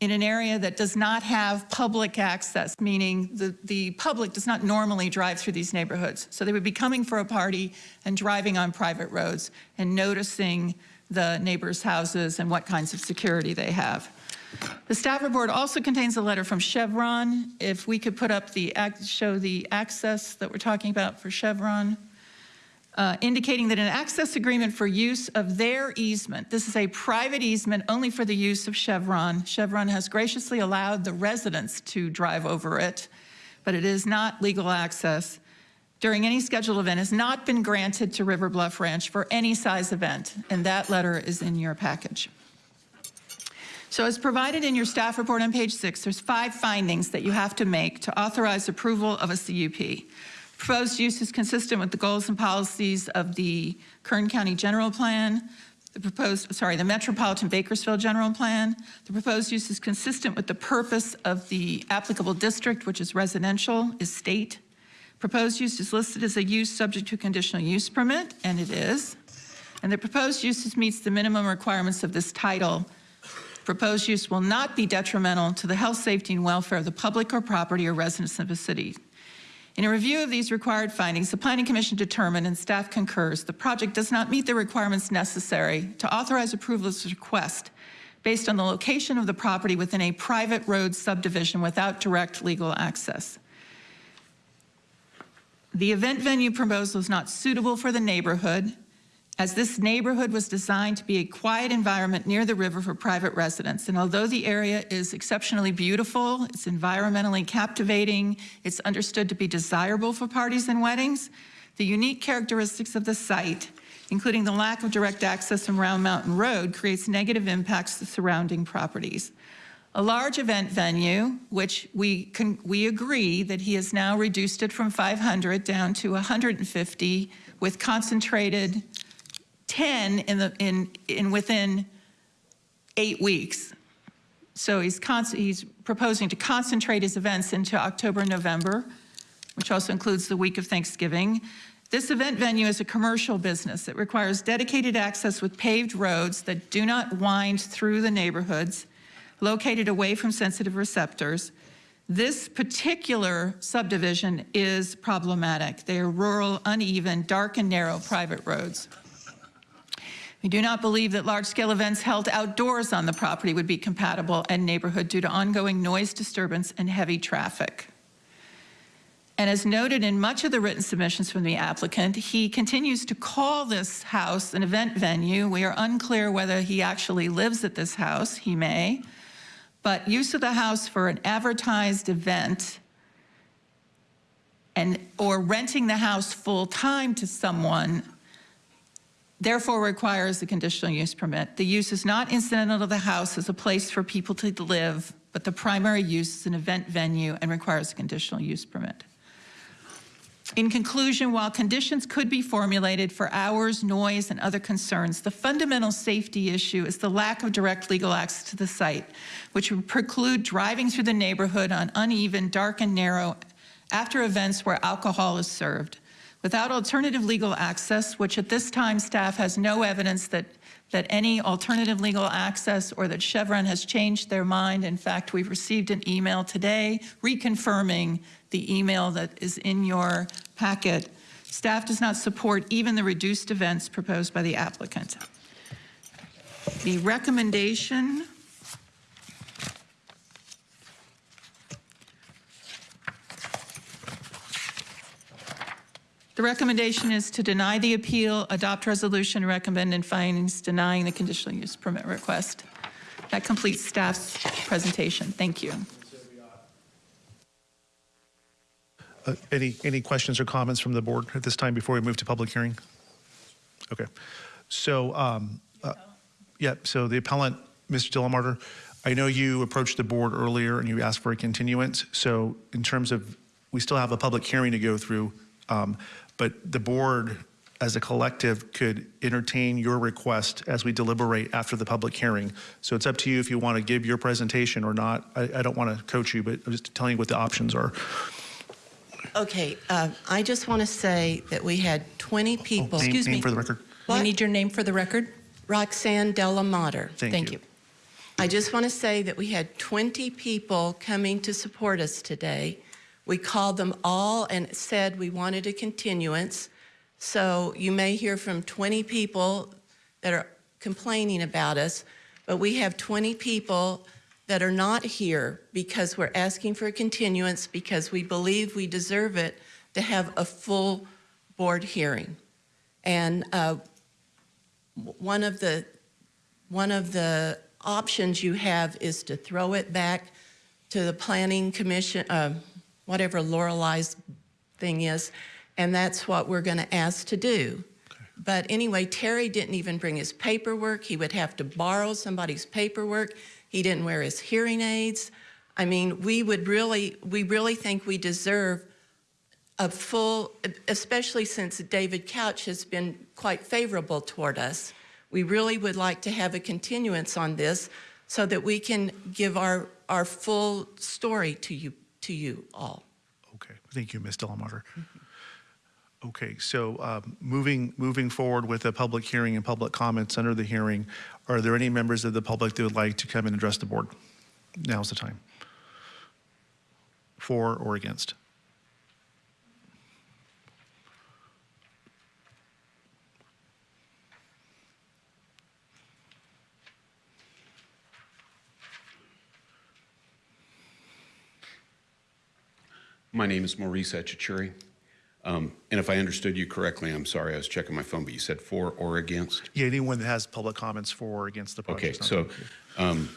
in an area that does not have public access, meaning the, the public does not normally drive through these neighborhoods. So they would be coming for a party and driving on private roads and noticing the neighbors' houses and what kinds of security they have. The staff report also contains a letter from Chevron. If we could put up the, show the access that we're talking about for Chevron uh, indicating that an access agreement for use of their easement, this is a private easement only for the use of Chevron. Chevron has graciously allowed the residents to drive over it, but it is not legal access. During any scheduled event has not been granted to River Bluff Ranch for any size event, and that letter is in your package. So as provided in your staff report on page six, there's five findings that you have to make to authorize approval of a CUP. Proposed use is consistent with the goals and policies of the Kern County General Plan. The proposed, sorry, the Metropolitan Bakersfield General Plan. The proposed use is consistent with the purpose of the applicable district, which is residential, is state. Proposed use is listed as a use subject to conditional use permit, and it is. And the proposed use meets the minimum requirements of this title. Proposed use will not be detrimental to the health, safety, and welfare of the public or property or residents of the city. In a review of these required findings, the Planning Commission determined, and staff concurs, the project does not meet the requirements necessary to authorize approval of this request based on the location of the property within a private road subdivision without direct legal access. The event venue proposal is not suitable for the neighborhood, as this neighborhood was designed to be a quiet environment near the river for private residents. And although the area is exceptionally beautiful, it's environmentally captivating, it's understood to be desirable for parties and weddings, the unique characteristics of the site, including the lack of direct access from Round Mountain Road, creates negative impacts to surrounding properties. A large event venue, which we, can, we agree that he has now reduced it from 500 down to 150 with concentrated 10 in, the, in, in within eight weeks. So he's, he's proposing to concentrate his events into October, November, which also includes the week of Thanksgiving. This event venue is a commercial business. It requires dedicated access with paved roads that do not wind through the neighborhoods, located away from sensitive receptors. This particular subdivision is problematic. They are rural, uneven, dark and narrow private roads. We do not believe that large-scale events held outdoors on the property would be compatible and neighborhood due to ongoing noise disturbance and heavy traffic. And as noted in much of the written submissions from the applicant, he continues to call this house an event venue. We are unclear whether he actually lives at this house. He may. But use of the house for an advertised event and or renting the house full-time to someone therefore requires a conditional use permit. The use is not incidental to the house as a place for people to live, but the primary use is an event venue and requires a conditional use permit. In conclusion, while conditions could be formulated for hours, noise, and other concerns, the fundamental safety issue is the lack of direct legal access to the site, which would preclude driving through the neighborhood on uneven, dark, and narrow after events where alcohol is served. Without alternative legal access, which at this time staff has no evidence that, that any alternative legal access or that Chevron has changed their mind. In fact, we've received an email today reconfirming the email that is in your packet. Staff does not support even the reduced events proposed by the applicant. The recommendation The recommendation is to deny the appeal, adopt resolution, recommend and findings denying the conditional use permit request. That completes staff's presentation. Thank you. Uh, Any, any questions or comments from the board at this time before we move to public hearing? Okay. So, um, uh, yeah, so the appellant, Mr. Delamater, I know you approached the board earlier and you asked for a continuance. So in terms of, we still have a public hearing to go through, um, but the board as a collective could entertain your request as we deliberate after the public hearing. So it's up to you if you want to give your presentation or not. I, I don't want to coach you, but I'm just telling you what the options are. Okay, uh, I just want to say that we had 20 people. Name- Excuse name me. for the record. We need your name for the record. Roxanne Delamater. Thank Thank you. you. I just want to say that we had 20 people coming to support us today. We called them all and said we wanted a continuance. So you may hear from 20 people that are complaining about us, but we have 20 people that are not here because we're asking for a continuance because we believe we deserve it to have a full board hearing. And uh, one of the one of the options you have is to throw it back to the planning commission, uh, whatever Lorelei's thing is, and that's what we're going to ask to do. But anyway, Terry didn't even bring his paperwork. He would have to borrow somebody's paperwork. He didn't wear his hearing aids. I mean, we would really, we really think we deserve a full, especially since David Couch has been quite favorable toward us. We really would like to have a continuance on this so that we can give our, our full story to you, to you all. Okay, thank you, Ms. Delamater. Okay, so um, moving, moving forward with a public hearing and public comments under the hearing, are there any members of the public that would like to come and address the board? Now's the time. For or against? My name is Maurice Etchichuri. Um, And if I understood you correctly, I'm sorry, I was checking my phone, but you said for or against? Yeah, anyone that has public comments for or against the project. Okay, so um,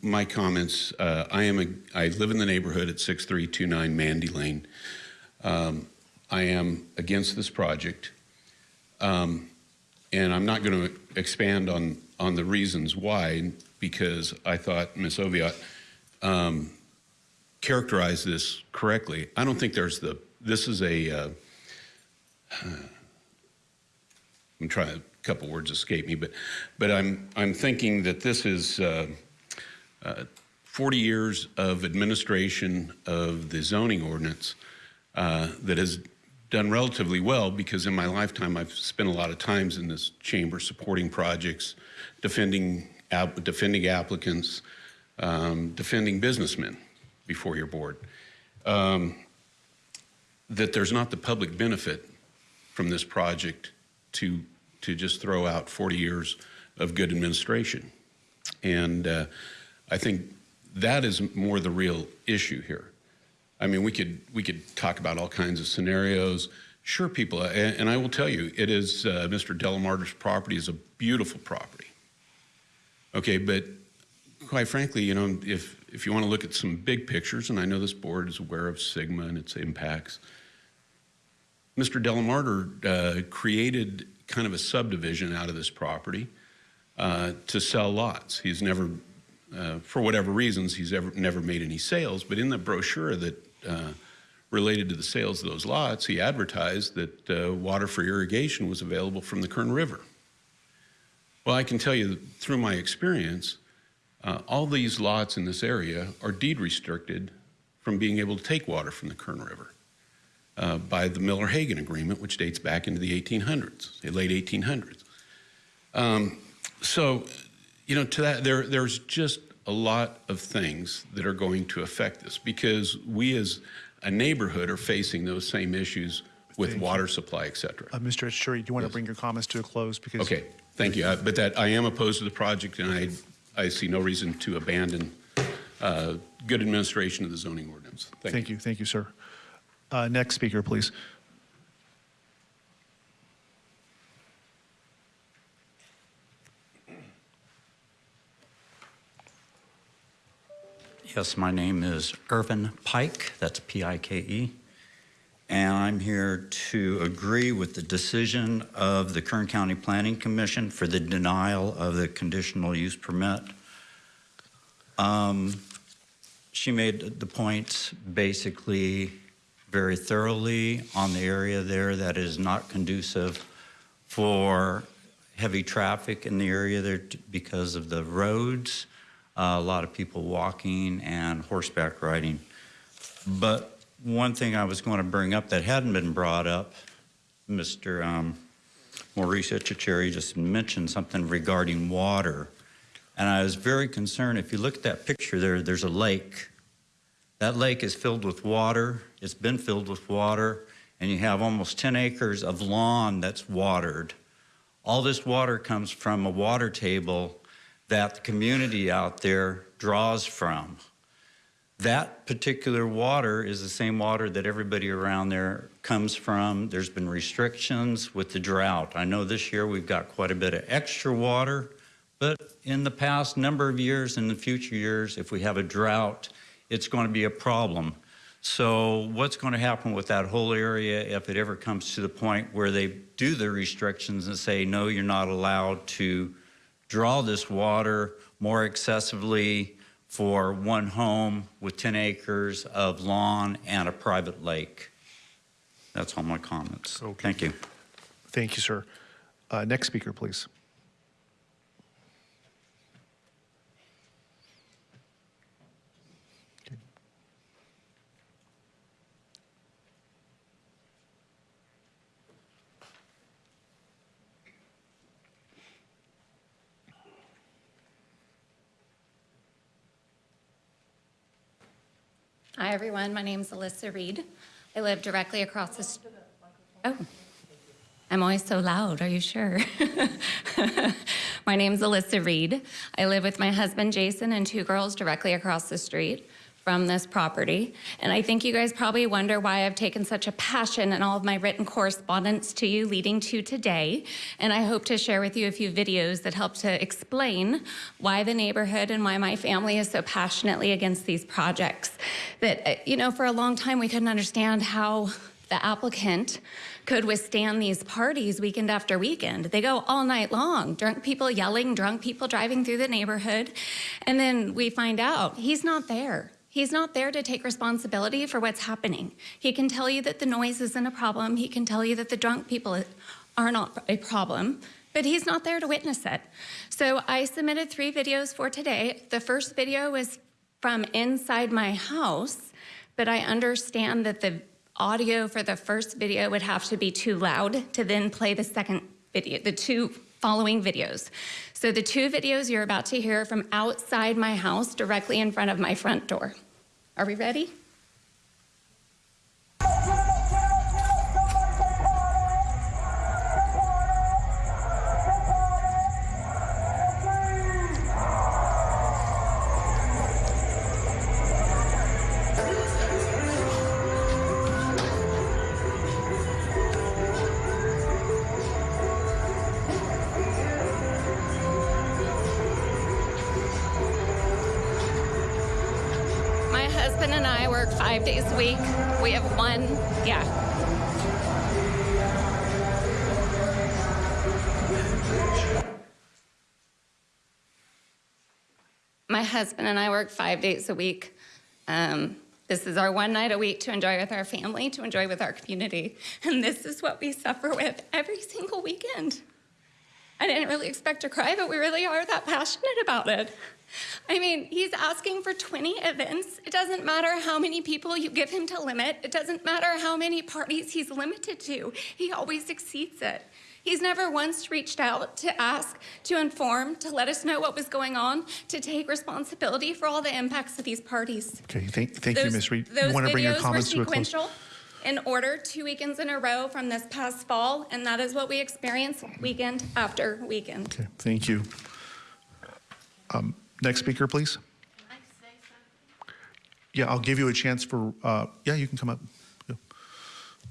my comments, uh, I am, a I live in the neighborhood at 6329 Mandy Lane. Um, I am against this project. Um, And I'm not going to expand on, on the reasons why, because I thought Ms. Oviatt characterized this correctly. I don't think there's the, this is a, uh, I'm trying, a couple words escape me, but, but I'm, I'm thinking that this is uh, uh, 40 years of administration of the zoning ordinance uh, that has done relatively well because in my lifetime I've spent a lot of times in this chamber supporting projects, defending, defending applicants, um, defending businessmen before your board. Um, that there's not the public benefit from this project to, to just throw out 40 years of good administration. And uh, I think that is more the real issue here. I mean, we could, we could talk about all kinds of scenarios. Sure, people, and, and I will tell you, it is, uh, Mr. Delamater's property is a beautiful property. Okay, but quite frankly, you know, if, if you want to look at some big pictures, and I know this board is aware of SGMA and its impacts, Mr. Delamater uh, created kind of a subdivision out of this property uh, to sell lots. He's never, uh, for whatever reasons, he's ever never made any sales. But in the brochure that uh, related to the sales of those lots, he advertised that uh, water for irrigation was available from the Kern River. Well, I can tell you through my experience, uh, all these lots in this area are deed restricted from being able to take water from the Kern River uh, by the Miller-Haggin Agreement, which dates back into the 1800s, the late 1800s. Um, so, you know, to that, there, there's just a lot of things that are going to affect this because we as a neighborhood are facing those same issues with Thank you. water supply, et cetera. Uh, Mr. Etchery, do you want to bring your comments to a close? Because Okay, thank you. Uh, But that, I am opposed to the project, and I, I see no reason to abandon uh, good administration of the zoning ordinance. Thank you. Thank you, thank you, sir. Uh, Next speaker, please. Yes, my name is Irvin Pike, that's P-I-K-E, and I'm here to agree with the decision of the Kern County Planning Commission for the denial of the conditional use permit. Um, She made the points basically very thoroughly on the area there that is not conducive for heavy traffic in the area there because of the roads, uh, a lot of people walking and horseback riding. But one thing I was going to bring up that hadn't been brought up, Mr. um, Maurice Etchecherry just mentioned something regarding water. And I was very concerned, if you look at that picture there, there's a lake. That lake is filled with water, it's been filled with water, and you have almost 10 acres of lawn that's watered. All this water comes from a water table that the community out there draws from. That particular water is the same water that everybody around there comes from. There's been restrictions with the drought. I know this year we've got quite a bit of extra water, but in the past number of years, in the future years, if we have a drought, it's going to be a problem. So what's going to happen with that whole area if it ever comes to the point where they do the restrictions and say, no, you're not allowed to draw this water more excessively for one home with 10 acres of lawn and a private lake? That's all my comments. Okay. Thank you. Thank you, sir. Uh, Next speaker, please. Hi, everyone. My name is Alyssa Reed. I live directly across the. st- Oh, I'm always so loud. Are you sure? my name is Alyssa Reed. I live with my husband Jason and two girls directly across the street from this property. And I think you guys probably wonder why I've taken such a passion in all of my written correspondence to you leading to today. And I hope to share with you a few videos that help to explain why the neighborhood and why my family is so passionately against these projects. That, uh, you know, for a long time we couldn't understand how the applicant could withstand these parties weekend after weekend. They go all night long, drunk people yelling, drunk people driving through the neighborhood. And then we find out he's not there. He's not there to take responsibility for what's happening. He can tell you that the noise isn't a problem. He can tell you that the drunk people are not a problem, but he's not there to witness it. So I submitted three videos for today. The first video was from inside my house, but I understand that the audio for the first video would have to be too loud to then play the second video, the two following videos. So the two videos you're about to hear from outside my house, directly in front of my front door. Are we ready? Husband and I work five days a week. Um, this is our one night a week to enjoy with our family, to enjoy with our community. And this is what we suffer with every single weekend. I didn't really expect to cry, but we really are that passionate about it. I mean, he's asking for 20 events. It doesn't matter how many people you give him to limit. It doesn't matter how many parties he's limited to. He always exceeds it. He's never once reached out to ask, to inform, to let us know what was going on, to take responsibility for all the impacts of these parties. Okay, thank, thank you, Those- Ms. Reed. Those You want to bring your videos were comments to a close? sequential in order two weekends in a row from this past fall, and that is what we experience weekend after weekend. Okay, thank you. Um, Next speaker, please. Yeah, I'll give you a chance for, uh, yeah, you can come up. Yeah.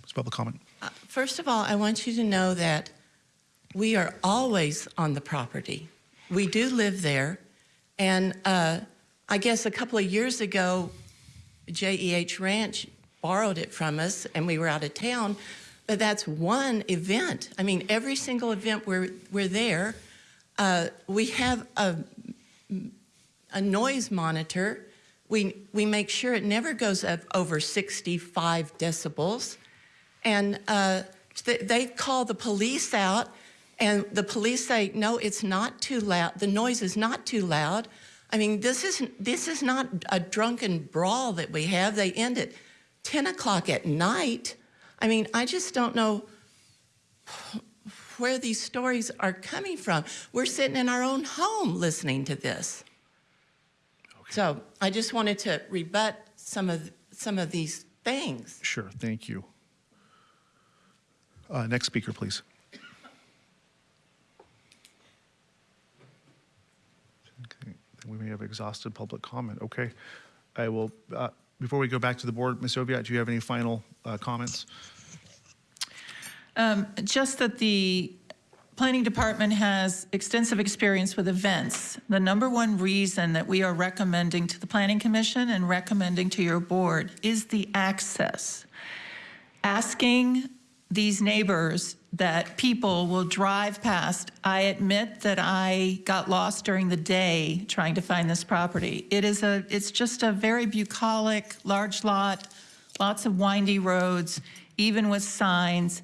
It's public comment. Uh, First of all, I want you to know that we are always on the property. We do live there. And uh, I guess a couple of years ago, JEH Ranch borrowed it from us and we were out of town. But that's one event. I mean, every single event we're, we're there. Uh, we have a, a noise monitor. We, we make sure it never goes up over 65 decibels. And uh, they call the police out, and the police say, no, it's not too loud. The noise is not too loud. I mean, this is, this is not a drunken brawl that we have. They end at 10 o'clock at night. I mean, I just don't know where these stories are coming from. We're sitting in our own home listening to this. So I just wanted to rebut some of, some of these things. Sure, thank you. Uh, Next speaker, please. Okay, then We may have exhausted public comment. Okay. I will, uh, before we go back to the board, Ms. Oviatt, do you have any final uh, comments? Um, Just that the planning department has extensive experience with events. The number one reason that we are recommending to the planning commission and recommending to your board is the access. Asking these neighbors that people will drive past. I admit that I got lost during the day trying to find this property. It is a, it's just a very bucolic, large lot, lots of windy roads, even with signs.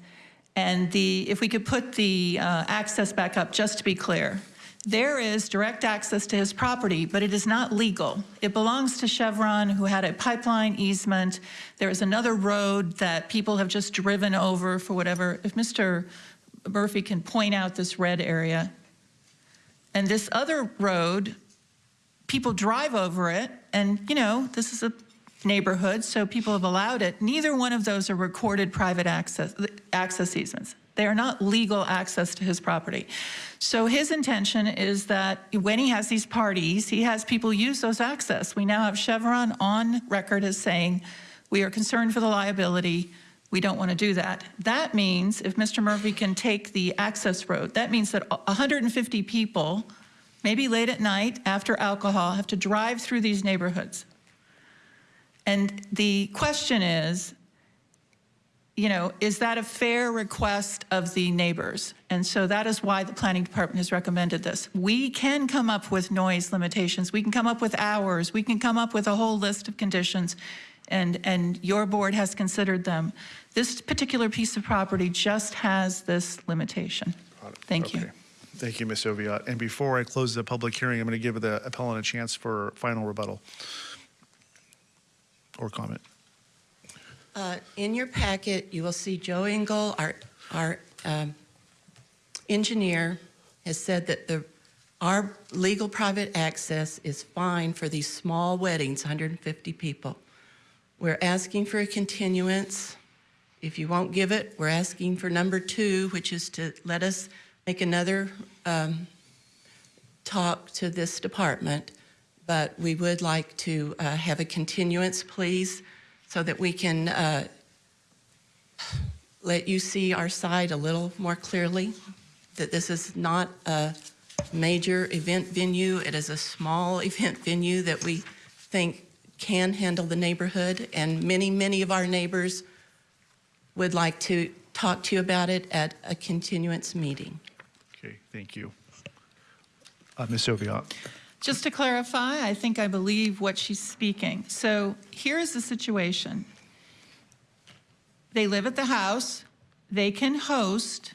And the, if we could put the uh, access back up, just to be clear, there is direct access to his property, but it is not legal. It belongs to Chevron, who had a pipeline easement. There is another road that people have just driven over for whatever. If Mr. Murphy can point out this red area. And this other road, people drive over it, and, you know, this is a neighborhood, so people have allowed it. Neither one of those are recorded private access, access easements. They are not legal access to his property. So his intention is that when he has these parties, he has people use those access. We now have Chevron on record as saying, we are concerned for the liability. We don't want to do that. That means if Mr. Murphy can take the access road, that means that 150 people, maybe late at night after alcohol, have to drive through these neighborhoods. And the question is, you know, is that a fair request of the neighbors? And so that is why the planning department has recommended this. We can come up with noise limitations. We can come up with hours. We can come up with a whole list of conditions and, and your board has considered them. This particular piece of property just has this limitation. Thank you. Thank you, Ms. Oviatt. And before I close the public hearing, I'm going to give the appellant a chance for final rebuttal or comment. Uh, In your packet, you will see Joe Engel, our, our um, engineer, has said that the, our legal private access is fine for these small weddings, 150 people. We're asking for a continuance. If you won't give it, we're asking for number two, which is to let us make another um, talk to this department. But we would like to uh, have a continuance, please, so that we can uh, let you see our side a little more clearly, that this is not a major event venue. It is a small event venue that we think can handle the neighborhood, and many, many of our neighbors would like to talk to you about it at a continuance meeting. Okay, thank you. Uh, Ms. Oviatt. Just to clarify, I think I believe what she's speaking. So here's the situation. They live at the house. They can host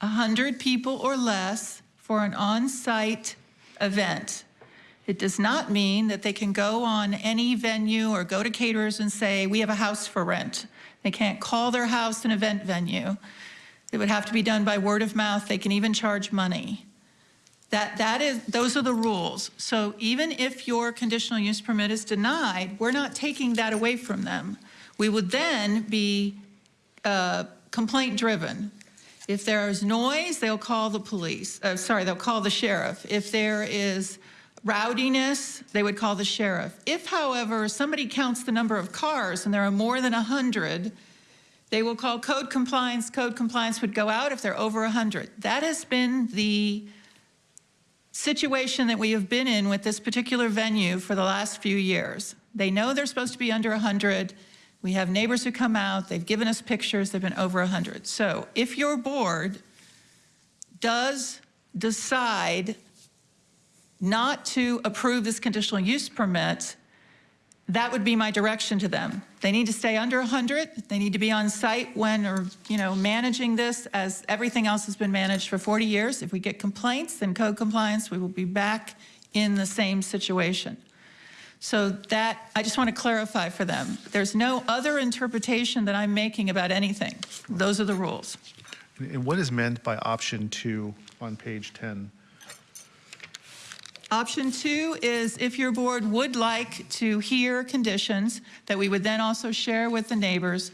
100 people or less for an on-site event. It does not mean that they can go on any venue or go to caterers and say, we have a house for rent. They can't call their house an event venue. It would have to be done by word of mouth. They can even charge money. That, that is, those are the rules. So even if your conditional use permit is denied, we're not taking that away from them. We would then be uh, complaint driven. If there is noise, they'll call the police. Uh, sorry, they'll call the sheriff. If there is rowdiness, they would call the sheriff. If, however, somebody counts the number of cars and there are more than 100, they will call code compliance. Code compliance would go out if they're over 100. That has been the situation that we have been in with this particular venue for the last few years. They know they're supposed to be under 100. We have neighbors who come out. They've given us pictures. They've been over 100. So if your board does decide not to approve this conditional use permit, that would be my direction to them. They need to stay under 100. They need to be on site when or, you know, managing this as everything else has been managed for 40 years. If we get complaints, then code compliance, we will be back in the same situation. So that, I just want to clarify for them. There's no other interpretation that I'm making about anything. Those are the rules. And what is meant by option two on page 10? Option two is if your board would like to hear conditions that we would then also share with the neighbors,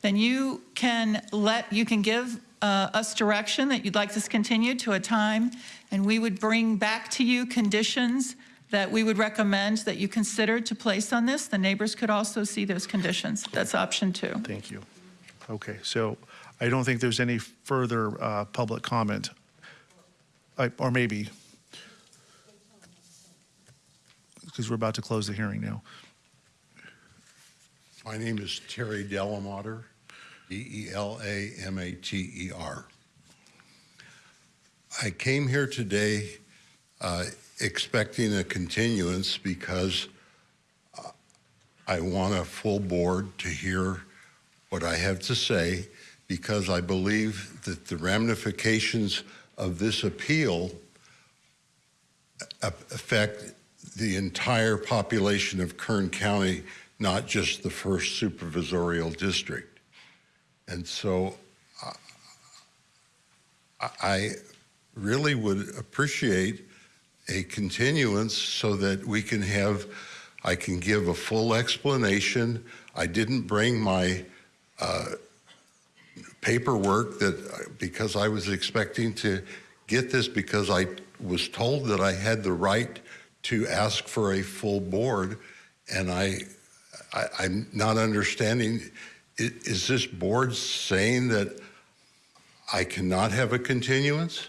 then you can let, you can give uh, us direction that you'd like this continued to a time, and we would bring back to you conditions that we would recommend that you consider to place on this. The neighbors could also see those conditions. That's option two. Thank you. Okay, so I don't think there's any further uh, public comment. I- Or maybe, because we're about to close the hearing now. My name is Terry Delamater, D-E-L-A-M-A-T-E-R. I came here today uh, expecting a continuance because uh, I want a full board to hear what I have to say because I believe that the ramifications of this appeal affect the entire population of Kern County, not just the first supervisorial district. And so uh, I- really would appreciate a continuance so that we can have, I can give a full explanation. I didn't bring my uh, paperwork that, because I was expecting to get this because I was told that I had the right to ask for a full board, and I, I I'm not understanding, is this board saying that I cannot have a continuance?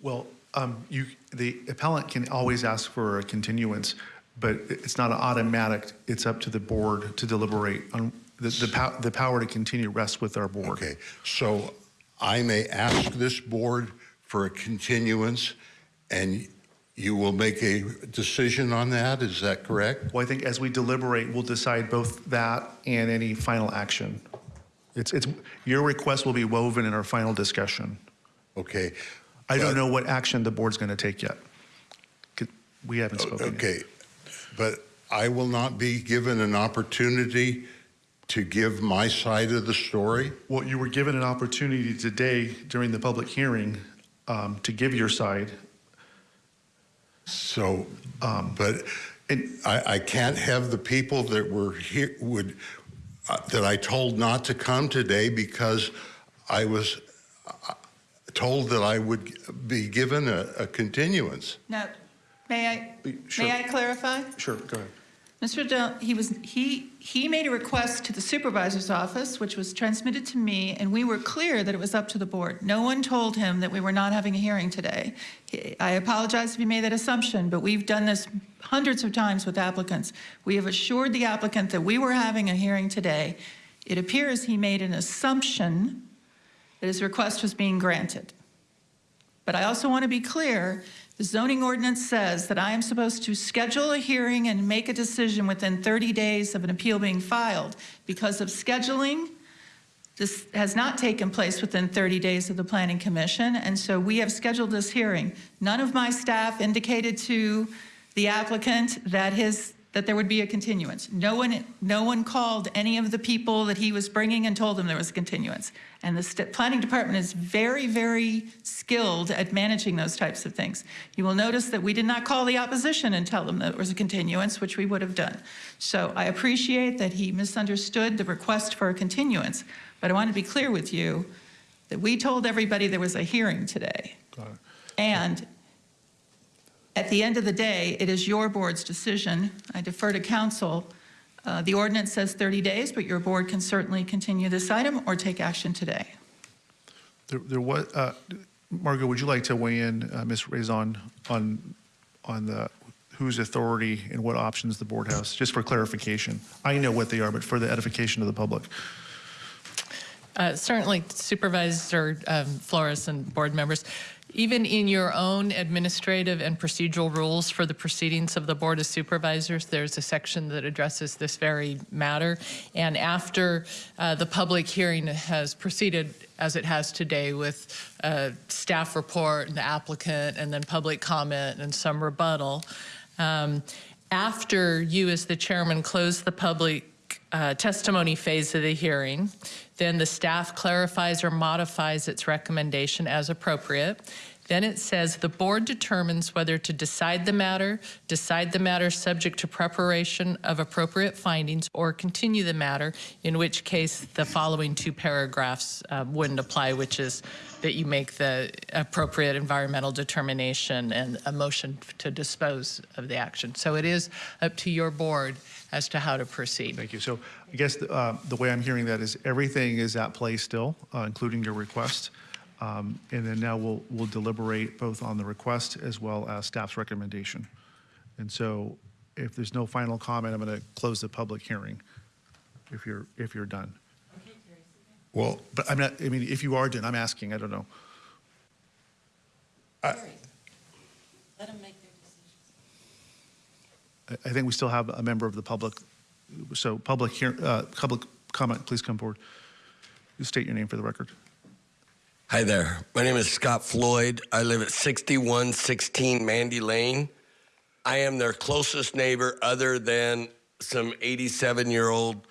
Well, um, you, the appellant can always ask for a continuance, but it's not an automatic, it's up to the board to deliberate on, the, the pow, the power to continue rests with our board. Okay, so I may ask this board for a continuance, and you will make a decision on that, is that correct? Well, I think as we deliberate, we'll decide both that and any final action. It's, it's, your request will be woven in our final discussion. Okay. I don't know what action the board's going to take yet. We haven't spoken yet. Okay, but I will not be given an opportunity to give my side of the story? Well, you were given an opportunity today during the public hearing um, to give your side. So, Um, but I, I can't have the people that were here, would, uh, that I told not to come today because I was uh, told that I would be given a, a continuance. Now, may I, Sure. may I clarify? Sure, go ahead. Mr. He was, he, he made a request to the supervisor's office, which was transmitted to me, and we were clear that it was up to the board. No one told him that we were not having a hearing today. I apologize if he made that assumption, but we've done this hundreds of times with applicants. We have assured the applicant that we were having a hearing today. It appears he made an assumption that his request was being granted. But I also want to be clear, the zoning ordinance says that I am supposed to schedule a hearing and make a decision within 30 days of an appeal being filed. Because of scheduling, this has not taken place within 30 days of the planning commission, and so we have scheduled this hearing. None of my staff indicated to the applicant that his, that there would be a continuance. No one, no one called any of the people that he was bringing and told them there was a continuance. And the planning department is very, very skilled at managing those types of things. You will notice that we did not call the opposition and tell them that there was a continuance, which we would have done. So I appreciate that he misunderstood the request for a continuance, but I want to be clear with you that we told everybody there was a hearing today. And at the end of the day, it is your board's decision. I defer to counsel. Uh, The ordinance says 30 days, but your board can certainly continue this item or take action today. There, there was, uh, Margo, would you like to weigh in, uh, Ms. Raison, on, on the, whose authority and what options the board has, just for clarification? I know what they are, but for the edification of the public. Uh, Certainly Supervisor um, Flores and board members, even in your own administrative and procedural rules for the proceedings of the Board of Supervisors, there's a section that addresses this very matter. And after uh, the public hearing has proceeded, as it has today, with a staff report and the applicant, and then public comment and some rebuttal, um, after you, as the chairman, close the public uh, testimony phase of the hearing. Then the staff clarifies or modifies its recommendation as appropriate. Then it says the board determines whether to decide the matter, decide the matter subject to preparation of appropriate findings, or continue the matter, in which case the following two paragraphs uh, wouldn't apply, which is that you make the appropriate environmental determination and a motion to dispose of the action. So it is up to your board as to how to proceed. Thank you. So I guess the, uh, the way I'm hearing that is everything is at play still, uh, including your request. Um, And then now we'll, we'll deliberate both on the request as well as staff's recommendation. And so if there's no final comment, I'm going to close the public hearing if you're, if you're done. Well, But I'm not, I mean, if you are done, I'm asking, I don't know. Let them make their decisions. I, think we still have a member of the public. So public here, uh, public comment, please come forward. You State your name for the record. Hi there. My name is Scott Floyd. I live at 6116 Mandy Lane. I am their closest neighbor other than some 87 year old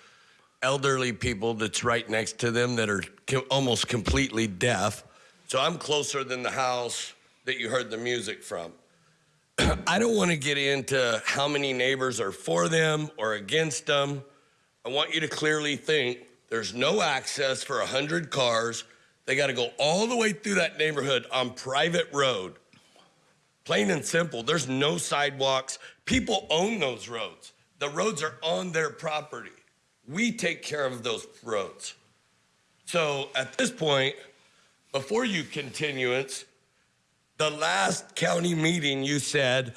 elderly people that's right next to them that are co- almost completely deaf. So I'm closer than the house that you heard the music from. I don't want to get into how many neighbors are for them or against them. I want you to clearly think there's no access for 100 cars. They got to go all the way through that neighborhood on private road. Plain and simple, there's no sidewalks. People own those roads. The roads are on their property. We take care of those roads. So at this point, before you continuance, the last county meeting you said,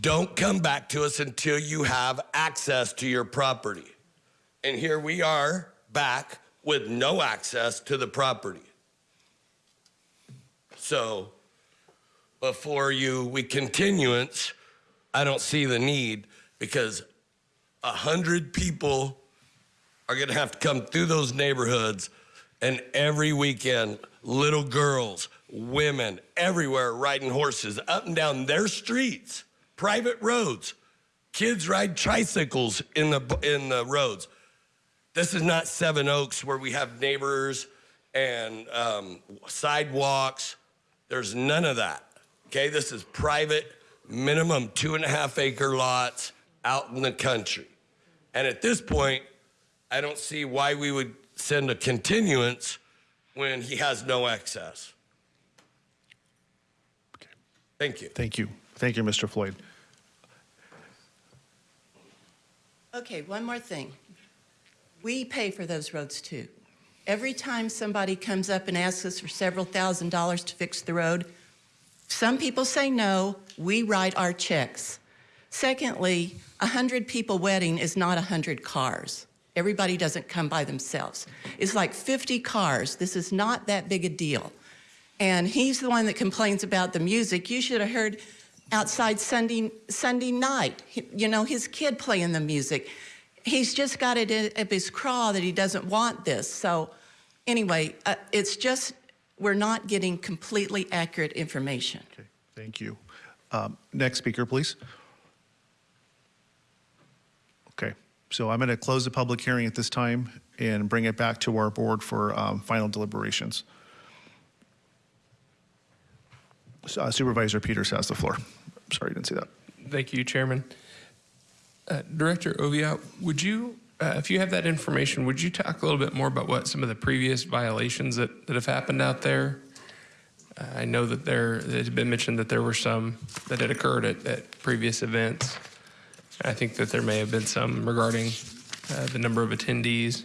don't come back to us until you have access to your property. And here we are back with no access to the property. So before you, we continuance, I don't see the need because a hundred people are gonna have to come through those neighborhoods and every weekend, little girls, women, everywhere riding horses up and down their streets, private roads. Kids ride tricycles in the, in the roads. This is not Seven Oaks where we have neighbors and um, sidewalks. There's none of that. Okay, this is private, minimum two and a half acre lots out in the country. And at this point, I don't see why we would send a continuance when he has no access. Thank you. Thank you. Thank you, Mr. Floyd. Okay, one more thing. We pay for those roads too. Every time somebody comes up and asks us for several thousand dollars to fix the road, some people say no, we write our checks. Secondly, a 100 people wedding is not a 100 cars. Everybody doesn't come by themselves. It's like 50 cars. This is not that big a deal. And he's the one that complains about the music. You should have heard outside Sunday, Sunday night, you know, his kid playing the music. He's just got it up his craw that he doesn't want this. So anyway, uh, it's just, we're not getting completely accurate information. Okay, thank you. Um, Next speaker, please. Okay, so I'm going to close the public hearing at this time and bring it back to our board for um, final deliberations. Uh, Supervisor Peters has the floor. Sorry, I didn't see that. Thank you, Chairman. Uh, Director Oviatt, would you, uh, if you have that information, would you talk a little bit more about what some of the previous violations that, that have happened out there? Uh, I know that there, it had been mentioned that there were some that had occurred at, at previous events. I think that there may have been some regarding uh, the number of attendees.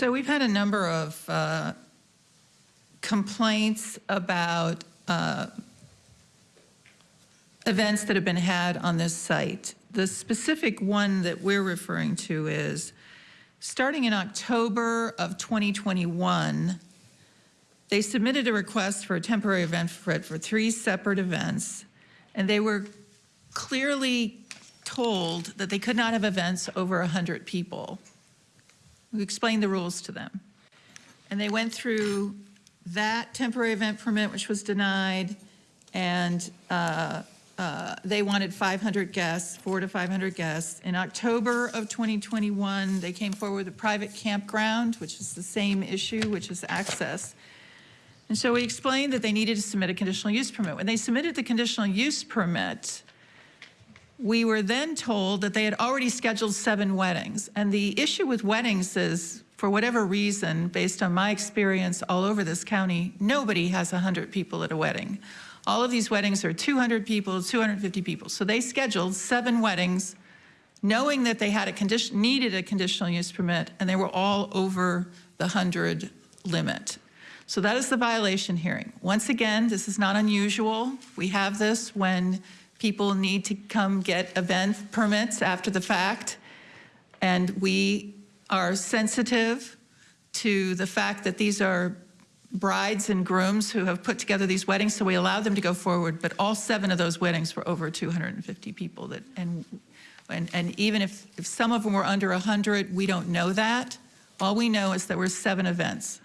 So we've had a number of uh, complaints about uh, events that have been had on this site. The specific one that we're referring to is, starting in October of 2021, they submitted a request for a temporary event for for three separate events, and they were clearly told that they could not have events over 100 people. We explained the rules to them. And they went through that temporary event permit, which was denied, and uh, uh, they wanted 500 guests, four to 500 guests. In October of 2021, they came forward with a private campground, which is the same issue, which is access. And so we explained that they needed to submit a conditional use permit. When they submitted the conditional use permit, we were then told that they had already scheduled seven weddings. And the issue with weddings is, for whatever reason, based on my experience all over this county, nobody has 100 people at a wedding. All of these weddings are 200 people, 250 people. So they scheduled seven weddings, knowing that they had a condition, needed a conditional use permit, and they were all over the 100 limit. So that is the violation hearing. Once again, this is not unusual. We have this when people need to come get event permits after the fact. And we are sensitive to the fact that these are brides and grooms who have put together these weddings, so we allow them to go forward. But all seven of those weddings were over 250 people. That and and, and even if, if some of them were under 100, we don't know that. All we know is there were seven events.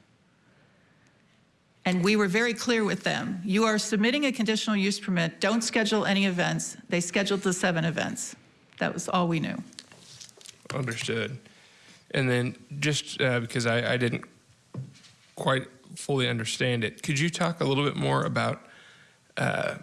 And we were very clear with them. You are submitting a conditional use permit. Don't schedule any events. They scheduled the seven events. That was all we knew. Understood. And then just uh, because I, I didn't quite fully understand it, could you talk a little bit more about? Uh,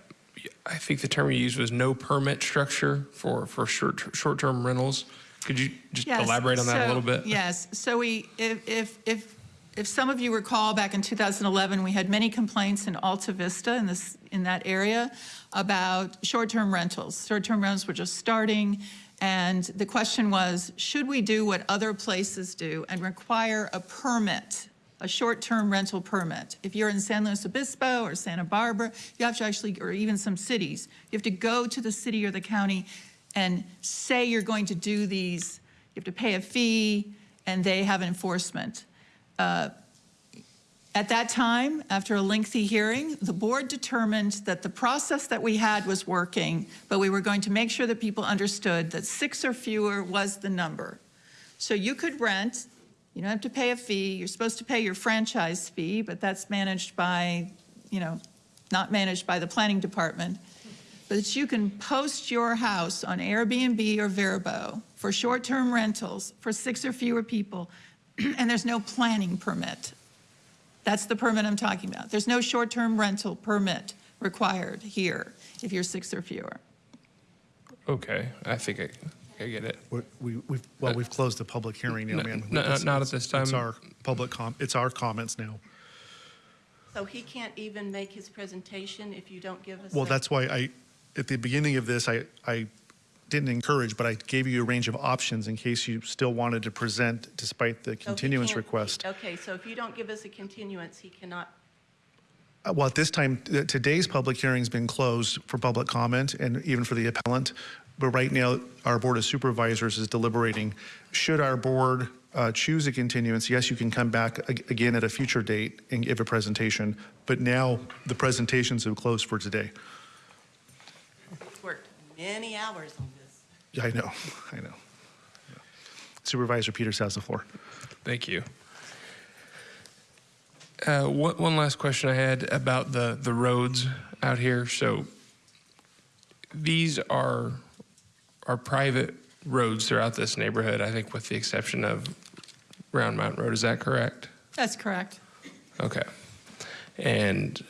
I think the term you used was no permit structure for for short short term rentals. Could you just Yes, elaborate on that a little bit? Yes, so we, if, if, if, if some of you recall, back in 2011, we had many complaints in Alta Vista in this, in that area about short-term rentals. Short-term rentals were just starting, and the question was, should we do what other places do and require a permit, a short-term rental permit? If you're in San Luis Obispo or Santa Barbara, you have to actually, or even some cities, you have to go to the city or the county and say you're going to do these, you have to pay a fee, and they have enforcement. Uh, At that time, after a lengthy hearing, the board determined that the process that we had was working, but we were going to make sure that people understood that six or fewer was the number. So you could rent, you don't have to pay a fee, you're supposed to pay your franchise fee, but that's managed by, you know, not managed by the planning department. But you can post your house on Airbnb or Vrbo for short-term rentals for six or fewer people, and there's no planning permit. That's the permit I'm talking about. There's no short-term rental permit required here if you're six or fewer. Okay, I think I, I get it. We, we, we've, well, we've closed the public hearing now, No, ma'am. no, It's- not at it's- this time. It's our public com, it's our comments now. So he can't even make his presentation if you don't give us. Well, a- that's why I, at the beginning of this, I, I didn't encourage, but I gave you a range of options in case you still wanted to present despite the continuance can't- request. Okay, so if you don't give us a continuance, he cannot, Uh, Well, at this time, th- today's public hearing's been closed for public comment and even for the appellant. But right now, our Board of Supervisors is deliberating. Should our board uh, choose a continuance, yes, you can come back ag- again at a future date and give a presentation. But now, the presentations have closed for today. worked many hours on this. Yeah, I know, I know. Supervisor Peters has the floor. Thank you. Uh, one, one last question I had about the, the roads out here. So these are, are private roads throughout this neighborhood, I think with the exception of Round Mountain Road. Is that correct? That's correct. Okay. And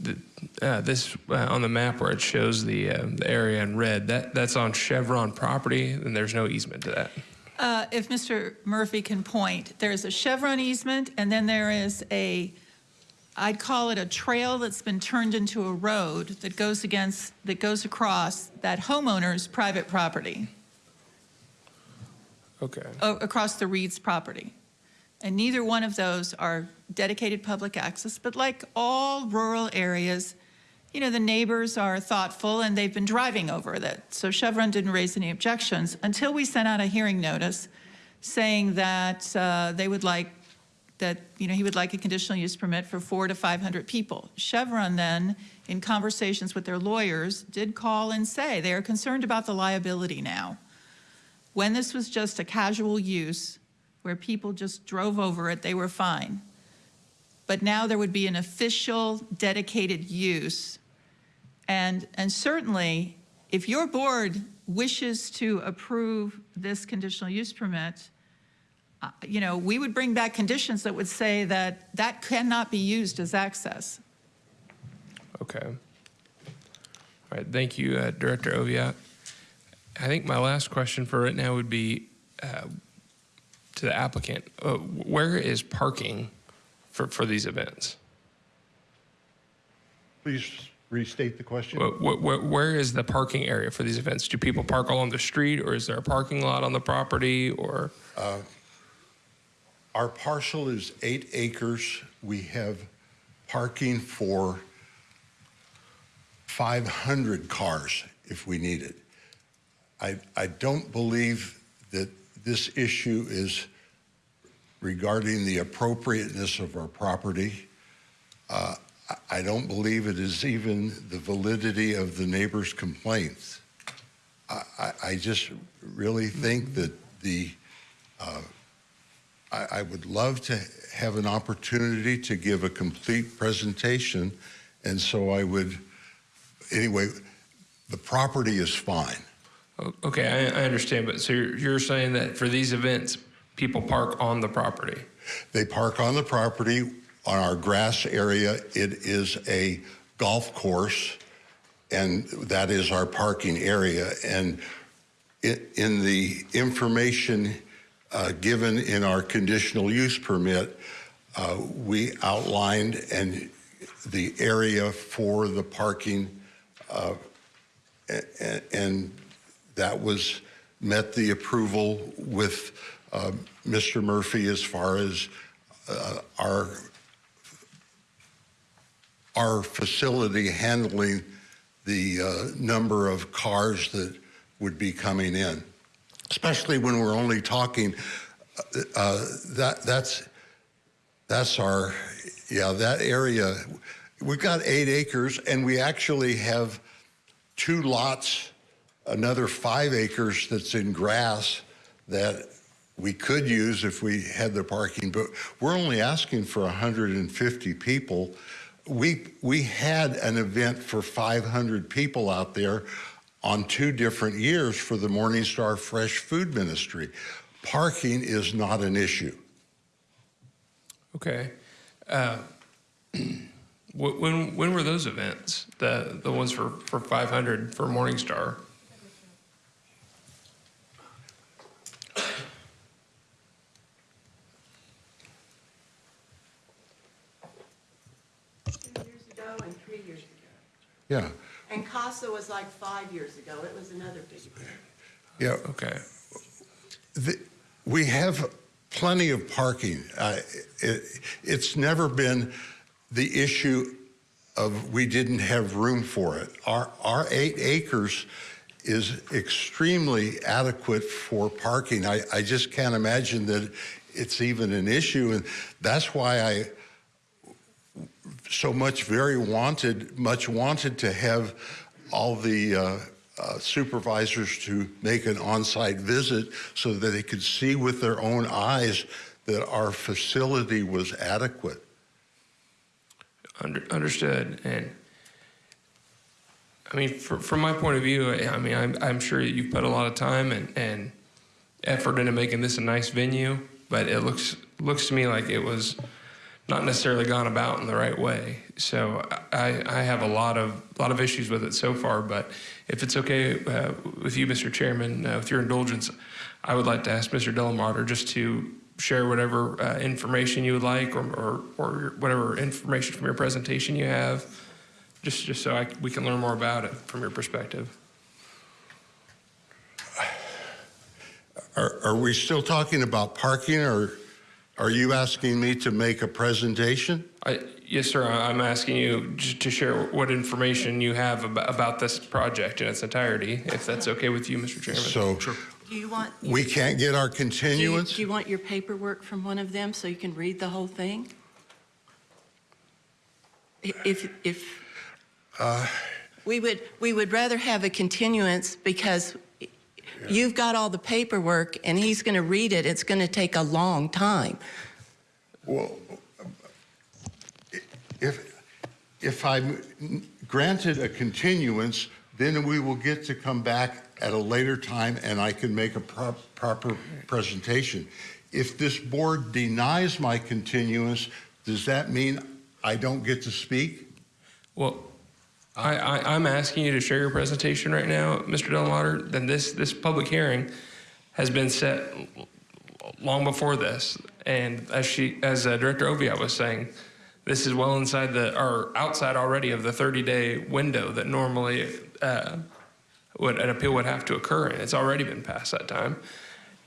the, uh, this, uh, on the map where it shows the, uh, the area in red, that, that's on Chevron property and there's no easement to that. Uh, If Mr. Murphy can point, there's a Chevron easement, and then there is a, I'd call it a trail that's been turned into a road that goes against, that goes across that homeowner's private property, Okay. o- across the Reed's property. And neither one of those are dedicated public access, but like all rural areas, you know, the neighbors are thoughtful and they've been driving over that. So Chevron didn't raise any objections until we sent out a hearing notice saying that uh, they would like, that, you know, he would like a conditional use permit for four to 500 people. Chevron then, in conversations with their lawyers, did call and say they are concerned about the liability now. When this was just a casual use, where people just drove over it, they were fine. But now there would be an official dedicated use. And, and certainly, if your board wishes to approve this conditional use permit, uh, you know, we would bring back conditions that would say that that cannot be used as access. Okay. All right, thank you, uh, Director Oviatt. I think my last question for right now would be uh, to the applicant. Uh, Where is parking for, for these events? Please restate the question. Wh- wh- wh- Where is the parking area for these events? Do people park along the street, or is there a parking lot on the property, or? Uh, Our parcel is eight acres. We have parking for 500 cars if we need it. I, I don't believe that this issue is regarding the appropriateness of our property. Uh, I- don't believe it is even the validity of the neighbors' complaints. I, I, I just really think that the, uh, I, I would love to have an opportunity to give a complete presentation, and so I would, anyway, The property is fine. Okay, I, I understand, but so you're, you're saying that for these events, people park on the property? They park on the property on our grass area. It is a golf course, and that is our parking area. And i in the information uh, given in our conditional use permit, uh, we outlined and the area for the parking, uh, a- a- and that was met the approval with uh, Mr. Murphy as far as uh, our our facility handling the uh, number of cars that would be coming in, especially when we're only talking uh, uh, that that's that's our yeah that area. We've got eight acres, and we actually have two lots, another five acres that's in grass that we could use if we had the parking, but we're only asking for 150 people. We, we had an event for 500 people out there on two different years for the Morningstar Fresh Food Ministry. Parking is not an issue. Okay. Uh, When, when were those events? The, the ones for, for 500 for Morningstar? Years ago and three years ago. Yeah, And CASA was like five years ago. It was another big thing. yeah. Okay. The, we have plenty of parking. Uh, it, it's never been the issue of we didn't have room for it. Our, our eight acres is extremely adequate for parking. I, I just can't imagine that it's even an issue. And that's why I so much very wanted, much wanted to have all the uh, uh, supervisors to make an on-site visit so that they could see with their own eyes that our facility was adequate. Under, understood. And I mean, fr from my point of view, I mean, I'm, I'm sure you've put a lot of time and, and effort into making this a nice venue, but it looks looks to me like it was not necessarily gone about in the right way. So I, I have a lot of lot of issues with it so far. But if it's okay uh, with you, Mr. Chairman, uh, with your indulgence, I would like to ask Mr. Delamater just to share whatever uh, information you would like, or, or or whatever information from your presentation you have, just just so I, we can learn more about it from your perspective. Are, are we still talking about parking or are you asking me to make a presentation? I, yes, sir. I- I'm asking you to share what information you have about, about this project in its entirety, if that's okay with you, Mr. Chairman. So Do you want? we can't get our Do you, continuance? do you want your paperwork from one of them so you can read the whole thing? If, if, Uh, we would, we would rather have a continuance because you've got all the paperwork and he's going to read it. It's going to take a long time. Well, if, if I'm granted a continuance, then we will get to come back at a later time and I can make a pro- proper presentation. If this board denies my continuance, does that mean I don't get to speak? Well, I, I'm asking you to share your presentation right now, Mr. Delamater. Then this, this public hearing has been set long before this. And as she, as uh, Director Oviatt was saying, this is well inside the, or outside already of the 30-day window that normally uh, would, an appeal would have to occur in. It's already been past that time.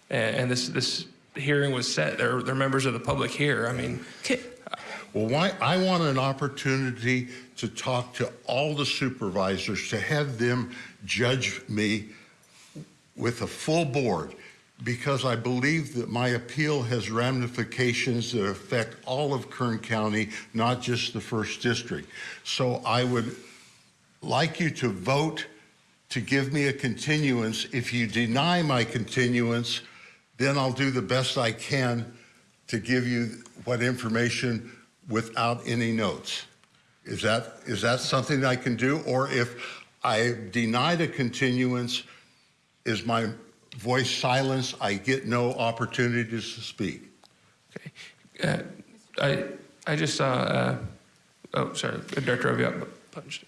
And, and this, this hearing was set. There, there are members of the public here. I mean, Well, why, I want an opportunity to talk to all the supervisors, to have them judge me with a full board, because I believe that my appeal has ramifications that affect all of Kern County, not just the first district. So I would like you to vote to give me a continuance. If you deny my continuance, then I'll do the best I can to give you what information without any notes. Is that, is that something I can do? Or if I deny the continuance. Is my voice silenced? I get no opportunities to speak. Uh, I, I just saw, uh, oh, sorry, Director Oviatt punched.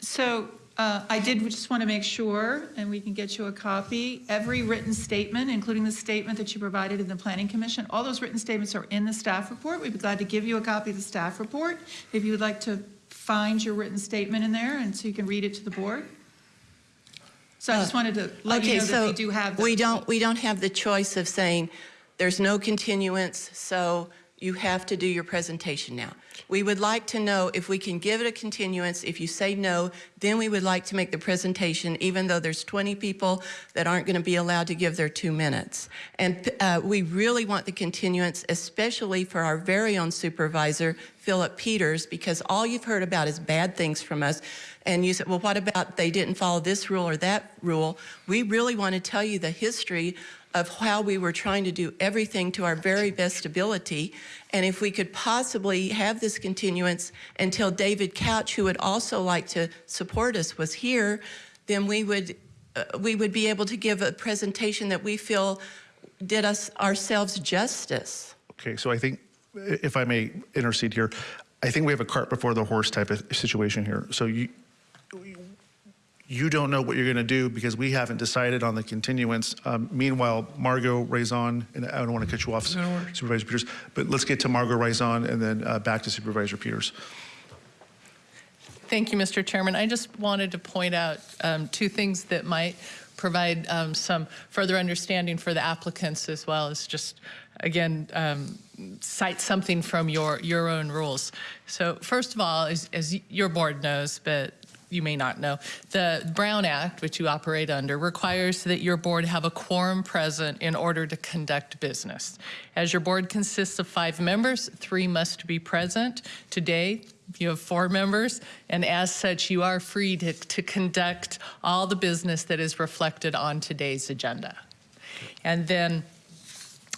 So uh, I did just want to make sure, and we can get you a copy, every written statement, including the statement that you provided in the Planning Commission, all those written statements are in the staff report. We'd be glad to give you a copy of the staff report if you would like to find your written statement in there and so you can read it to the board. So I just wanted to let you Okay, know that so we do have. we don't, we don't have the choice of saying, there's no continuance, so you have to do your presentation now. We would like to know if we can give it a continuance. If you say no, then we would like to make the presentation, even though there's 20 people that aren't going to be allowed to give their two minutes. And uh, we really want the continuance, especially for our very own supervisor, Phillip Peters, because all you've heard about is bad things from us. And you said, well, what about they didn't follow this rule or that rule? We really want to tell you the history of how we were trying to do everything to our very best ability. And if we could possibly have this continuance until David Couch, who would also like to support us, was here, then we would, uh, we would be able to give a presentation that we feel did us ourselves justice. Okay, so I think, if I may intercede here, I think we have a cart before the horse type of situation here. So you, you don't know what you're going to do because we haven't decided on the continuance. Um, meanwhile, Margo Raison, and I don't want to cut you off, Supervisor Peters, but let's get to Margo Raison and then uh, back to Supervisor Peters. Thank you, Mr. Chairman. I just wanted to point out um, two things that might provide um, some further understanding for the applicants as well as just, again, um, cite something from your, your own rules. So first of all, as, as your board knows, but you may not know, the Brown Act, which you operate under, requires that your board have a quorum present in order to conduct business. As your board consists of five members, three must be present. Today, you have four members, and as such, you are free to, to conduct all the business that is reflected on today's agenda. And then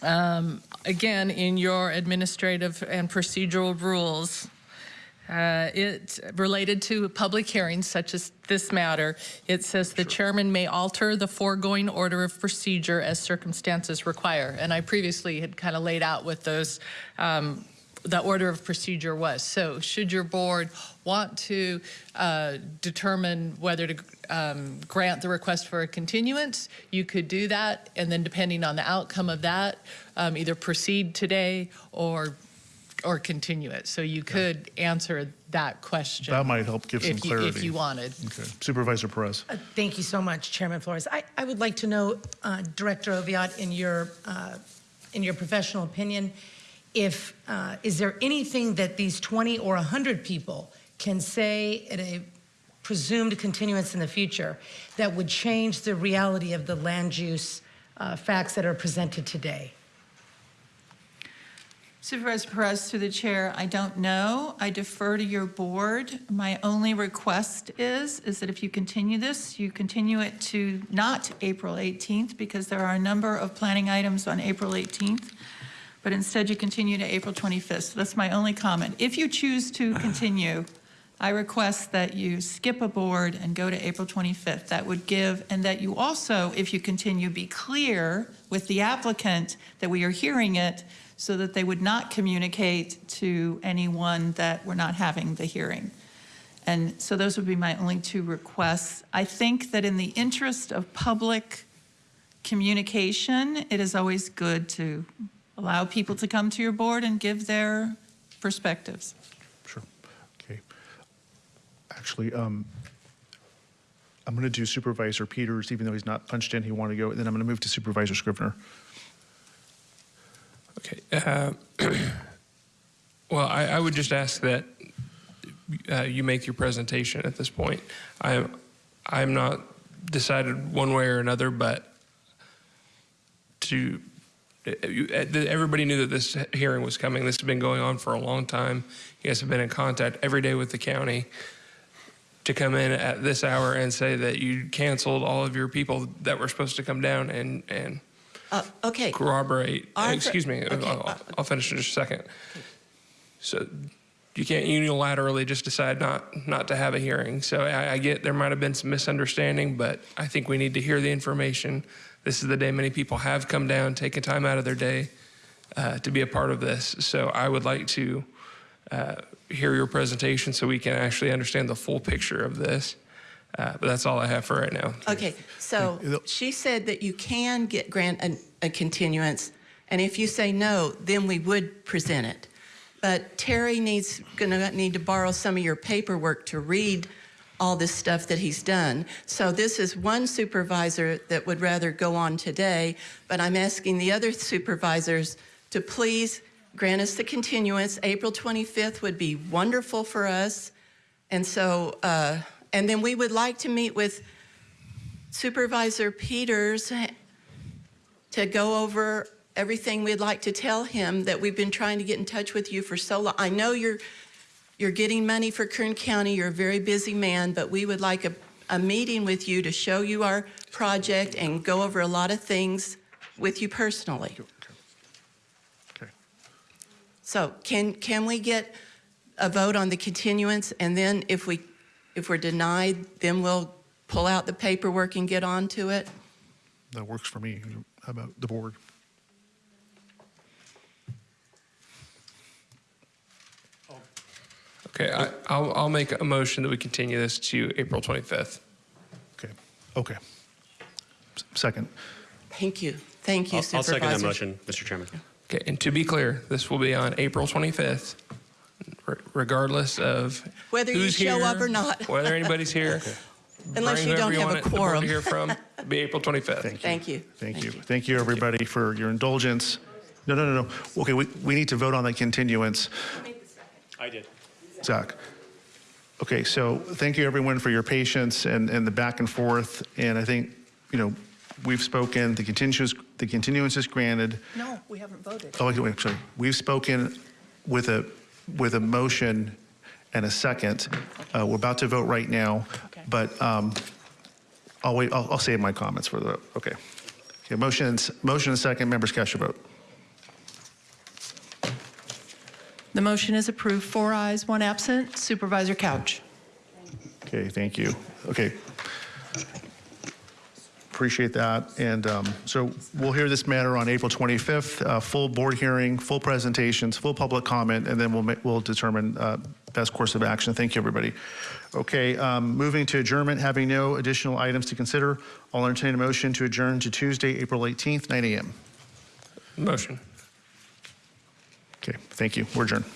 um, again, in your administrative and procedural rules, uh, it related to public hearings such as this matter, it says the chairman may alter the foregoing order of procedure as circumstances require. And I previously had kind of laid out what those um, the order of procedure was. So should your board want to uh, determine whether to um, grant the request for a continuance, you could do that. And then depending on the outcome of that, um, either proceed today or or continue it. So you could answer that question. That might help give some if you- clarity. If you wanted. Okay, Supervisor Perez. Uh, Thank you so much, Chairman Flores. I, I would like to know, uh, Director Oviatt, in your, uh, in your professional opinion, if, uh, is there anything that these 20 or 100 people can say at a presumed continuance in the future that would change the reality of the land use uh, facts that are presented today? Supervisor Perez, through the chair, I don't know. I defer to your board. My only request is, is that if you continue this, you continue it to not April 18th, because there are a number of planning items on April 18th, but instead you continue to April 25th. So that's my only comment. If you choose to continue, I request that you skip a board and go to April 25th. That would give, and that you also, if you continue, be clear with the applicant that we are hearing it so that they would not communicate to anyone that we're not having the hearing. And so those would be my only two requests. I think that in the interest of public communication, it is always good to allow people to come to your board and give their perspectives. Sure. Okay. Actually, um, I'm going to do Supervisor Peters, even though he's not punched in, he wanted to go, and then I'm going to move to Supervisor Scrivner. Okay. Uh, well, I, I would just ask that uh, you make your presentation at this point. I'm, I'm not decided one way or another, but to uh, uh, everybody knew that this hearing was coming. This has been going on for a long time. You guys have been in contact every day with the county. To come in at this hour and say that you canceled all of your people that were supposed to come down and and Uh, Okay, corroborate. Excuse me. okay, I'll, uh, I'll finish in just a second. So, you can't unilaterally just decide not not to have a hearing. So I, I get there might have been some misunderstanding, but I think we need to hear the information. This is the day many people have come down, taken time out of their day uh, to be a part of this. So I would like to uh, hear your presentation so we can actually understand the full picture of this. Uh, but that's all I have for right now. Okay, so she said that you can get grant a, a continuance, and if you say no, then we would present it. But Terry needs, gonna need to borrow some of your paperwork to read all this stuff that he's done. So this is one supervisor that would rather go on today, but I'm asking the other supervisors to please grant us the continuance. April 25th would be wonderful for us. And so, uh, and then we would like to meet with Supervisor Peters to go over everything we'd like to tell him that we've been trying to get in touch with you for so long. I know you're you're getting money for Kern County. You're a very busy man, but we would like a, a meeting with you to show you our project and go over a lot of things with you personally. Okay. So can can we get a vote on the continuance, and then if we if we're denied, then we'll pull out the paperwork and get on to it? That works for me. How about the board? Okay, I, I'll, I'll make a motion that we continue this to April 25th. Okay. Okay. S- Second. Thank you. Thank you, I'll, I'll second that motion, Mr. Chairman. Okay, and to be clear, this will be on April 25th, re- regardless of Whether you who's show here, up or not. whether anybody's here. Unless you don't whoever have a want it- the board quorum. To hear from, it'll be April 25th. Thank you. Thank you. Thank you. Thank you, everybody, for your indulgence. No, no, no, no. Okay, we, we need to vote on that continuance. I did. Zach. Okay, so thank you, everyone, for your patience and, and the back and forth. And I think, you know, we've spoken, the continuance, the continuance is granted. No, we haven't voted. Oh, wait, wait, sorry. We've spoken with a, with a motion and a second. Uh, We're about to vote right now, but um, I'll wait, I'll, I'll save my comments for the, vote. okay. Okay, motion, motion and second, members cast your vote. The motion is approved, four ayes, one absent. Supervisor Couch. Okay, thank you. Okay. Appreciate that. And um, so we'll hear this matter on April 25th, uh, full board hearing, full presentations, full public comment, and then we'll, we'll determine uh, best course of action. Thank you, everybody. Okay, um, moving to adjournment, having no additional items to consider, I'll entertain a motion to adjourn to Tuesday, April 18th, 9 a.m. Motion. Okay, thank you. We're adjourned.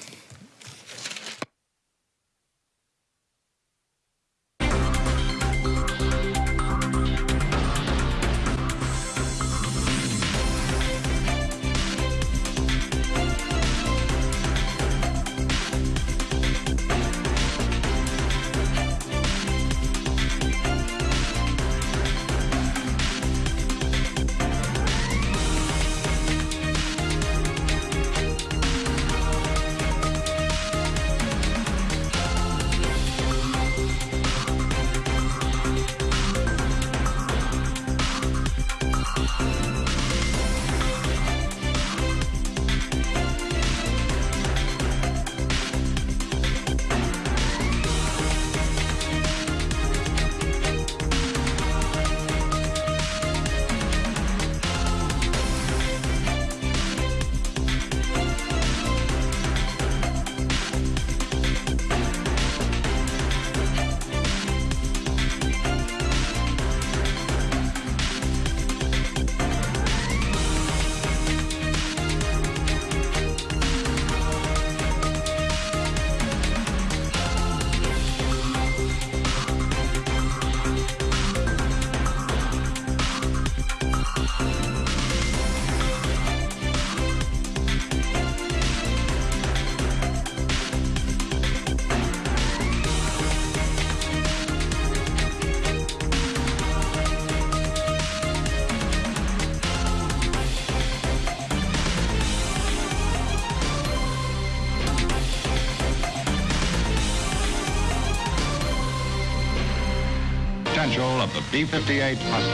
1958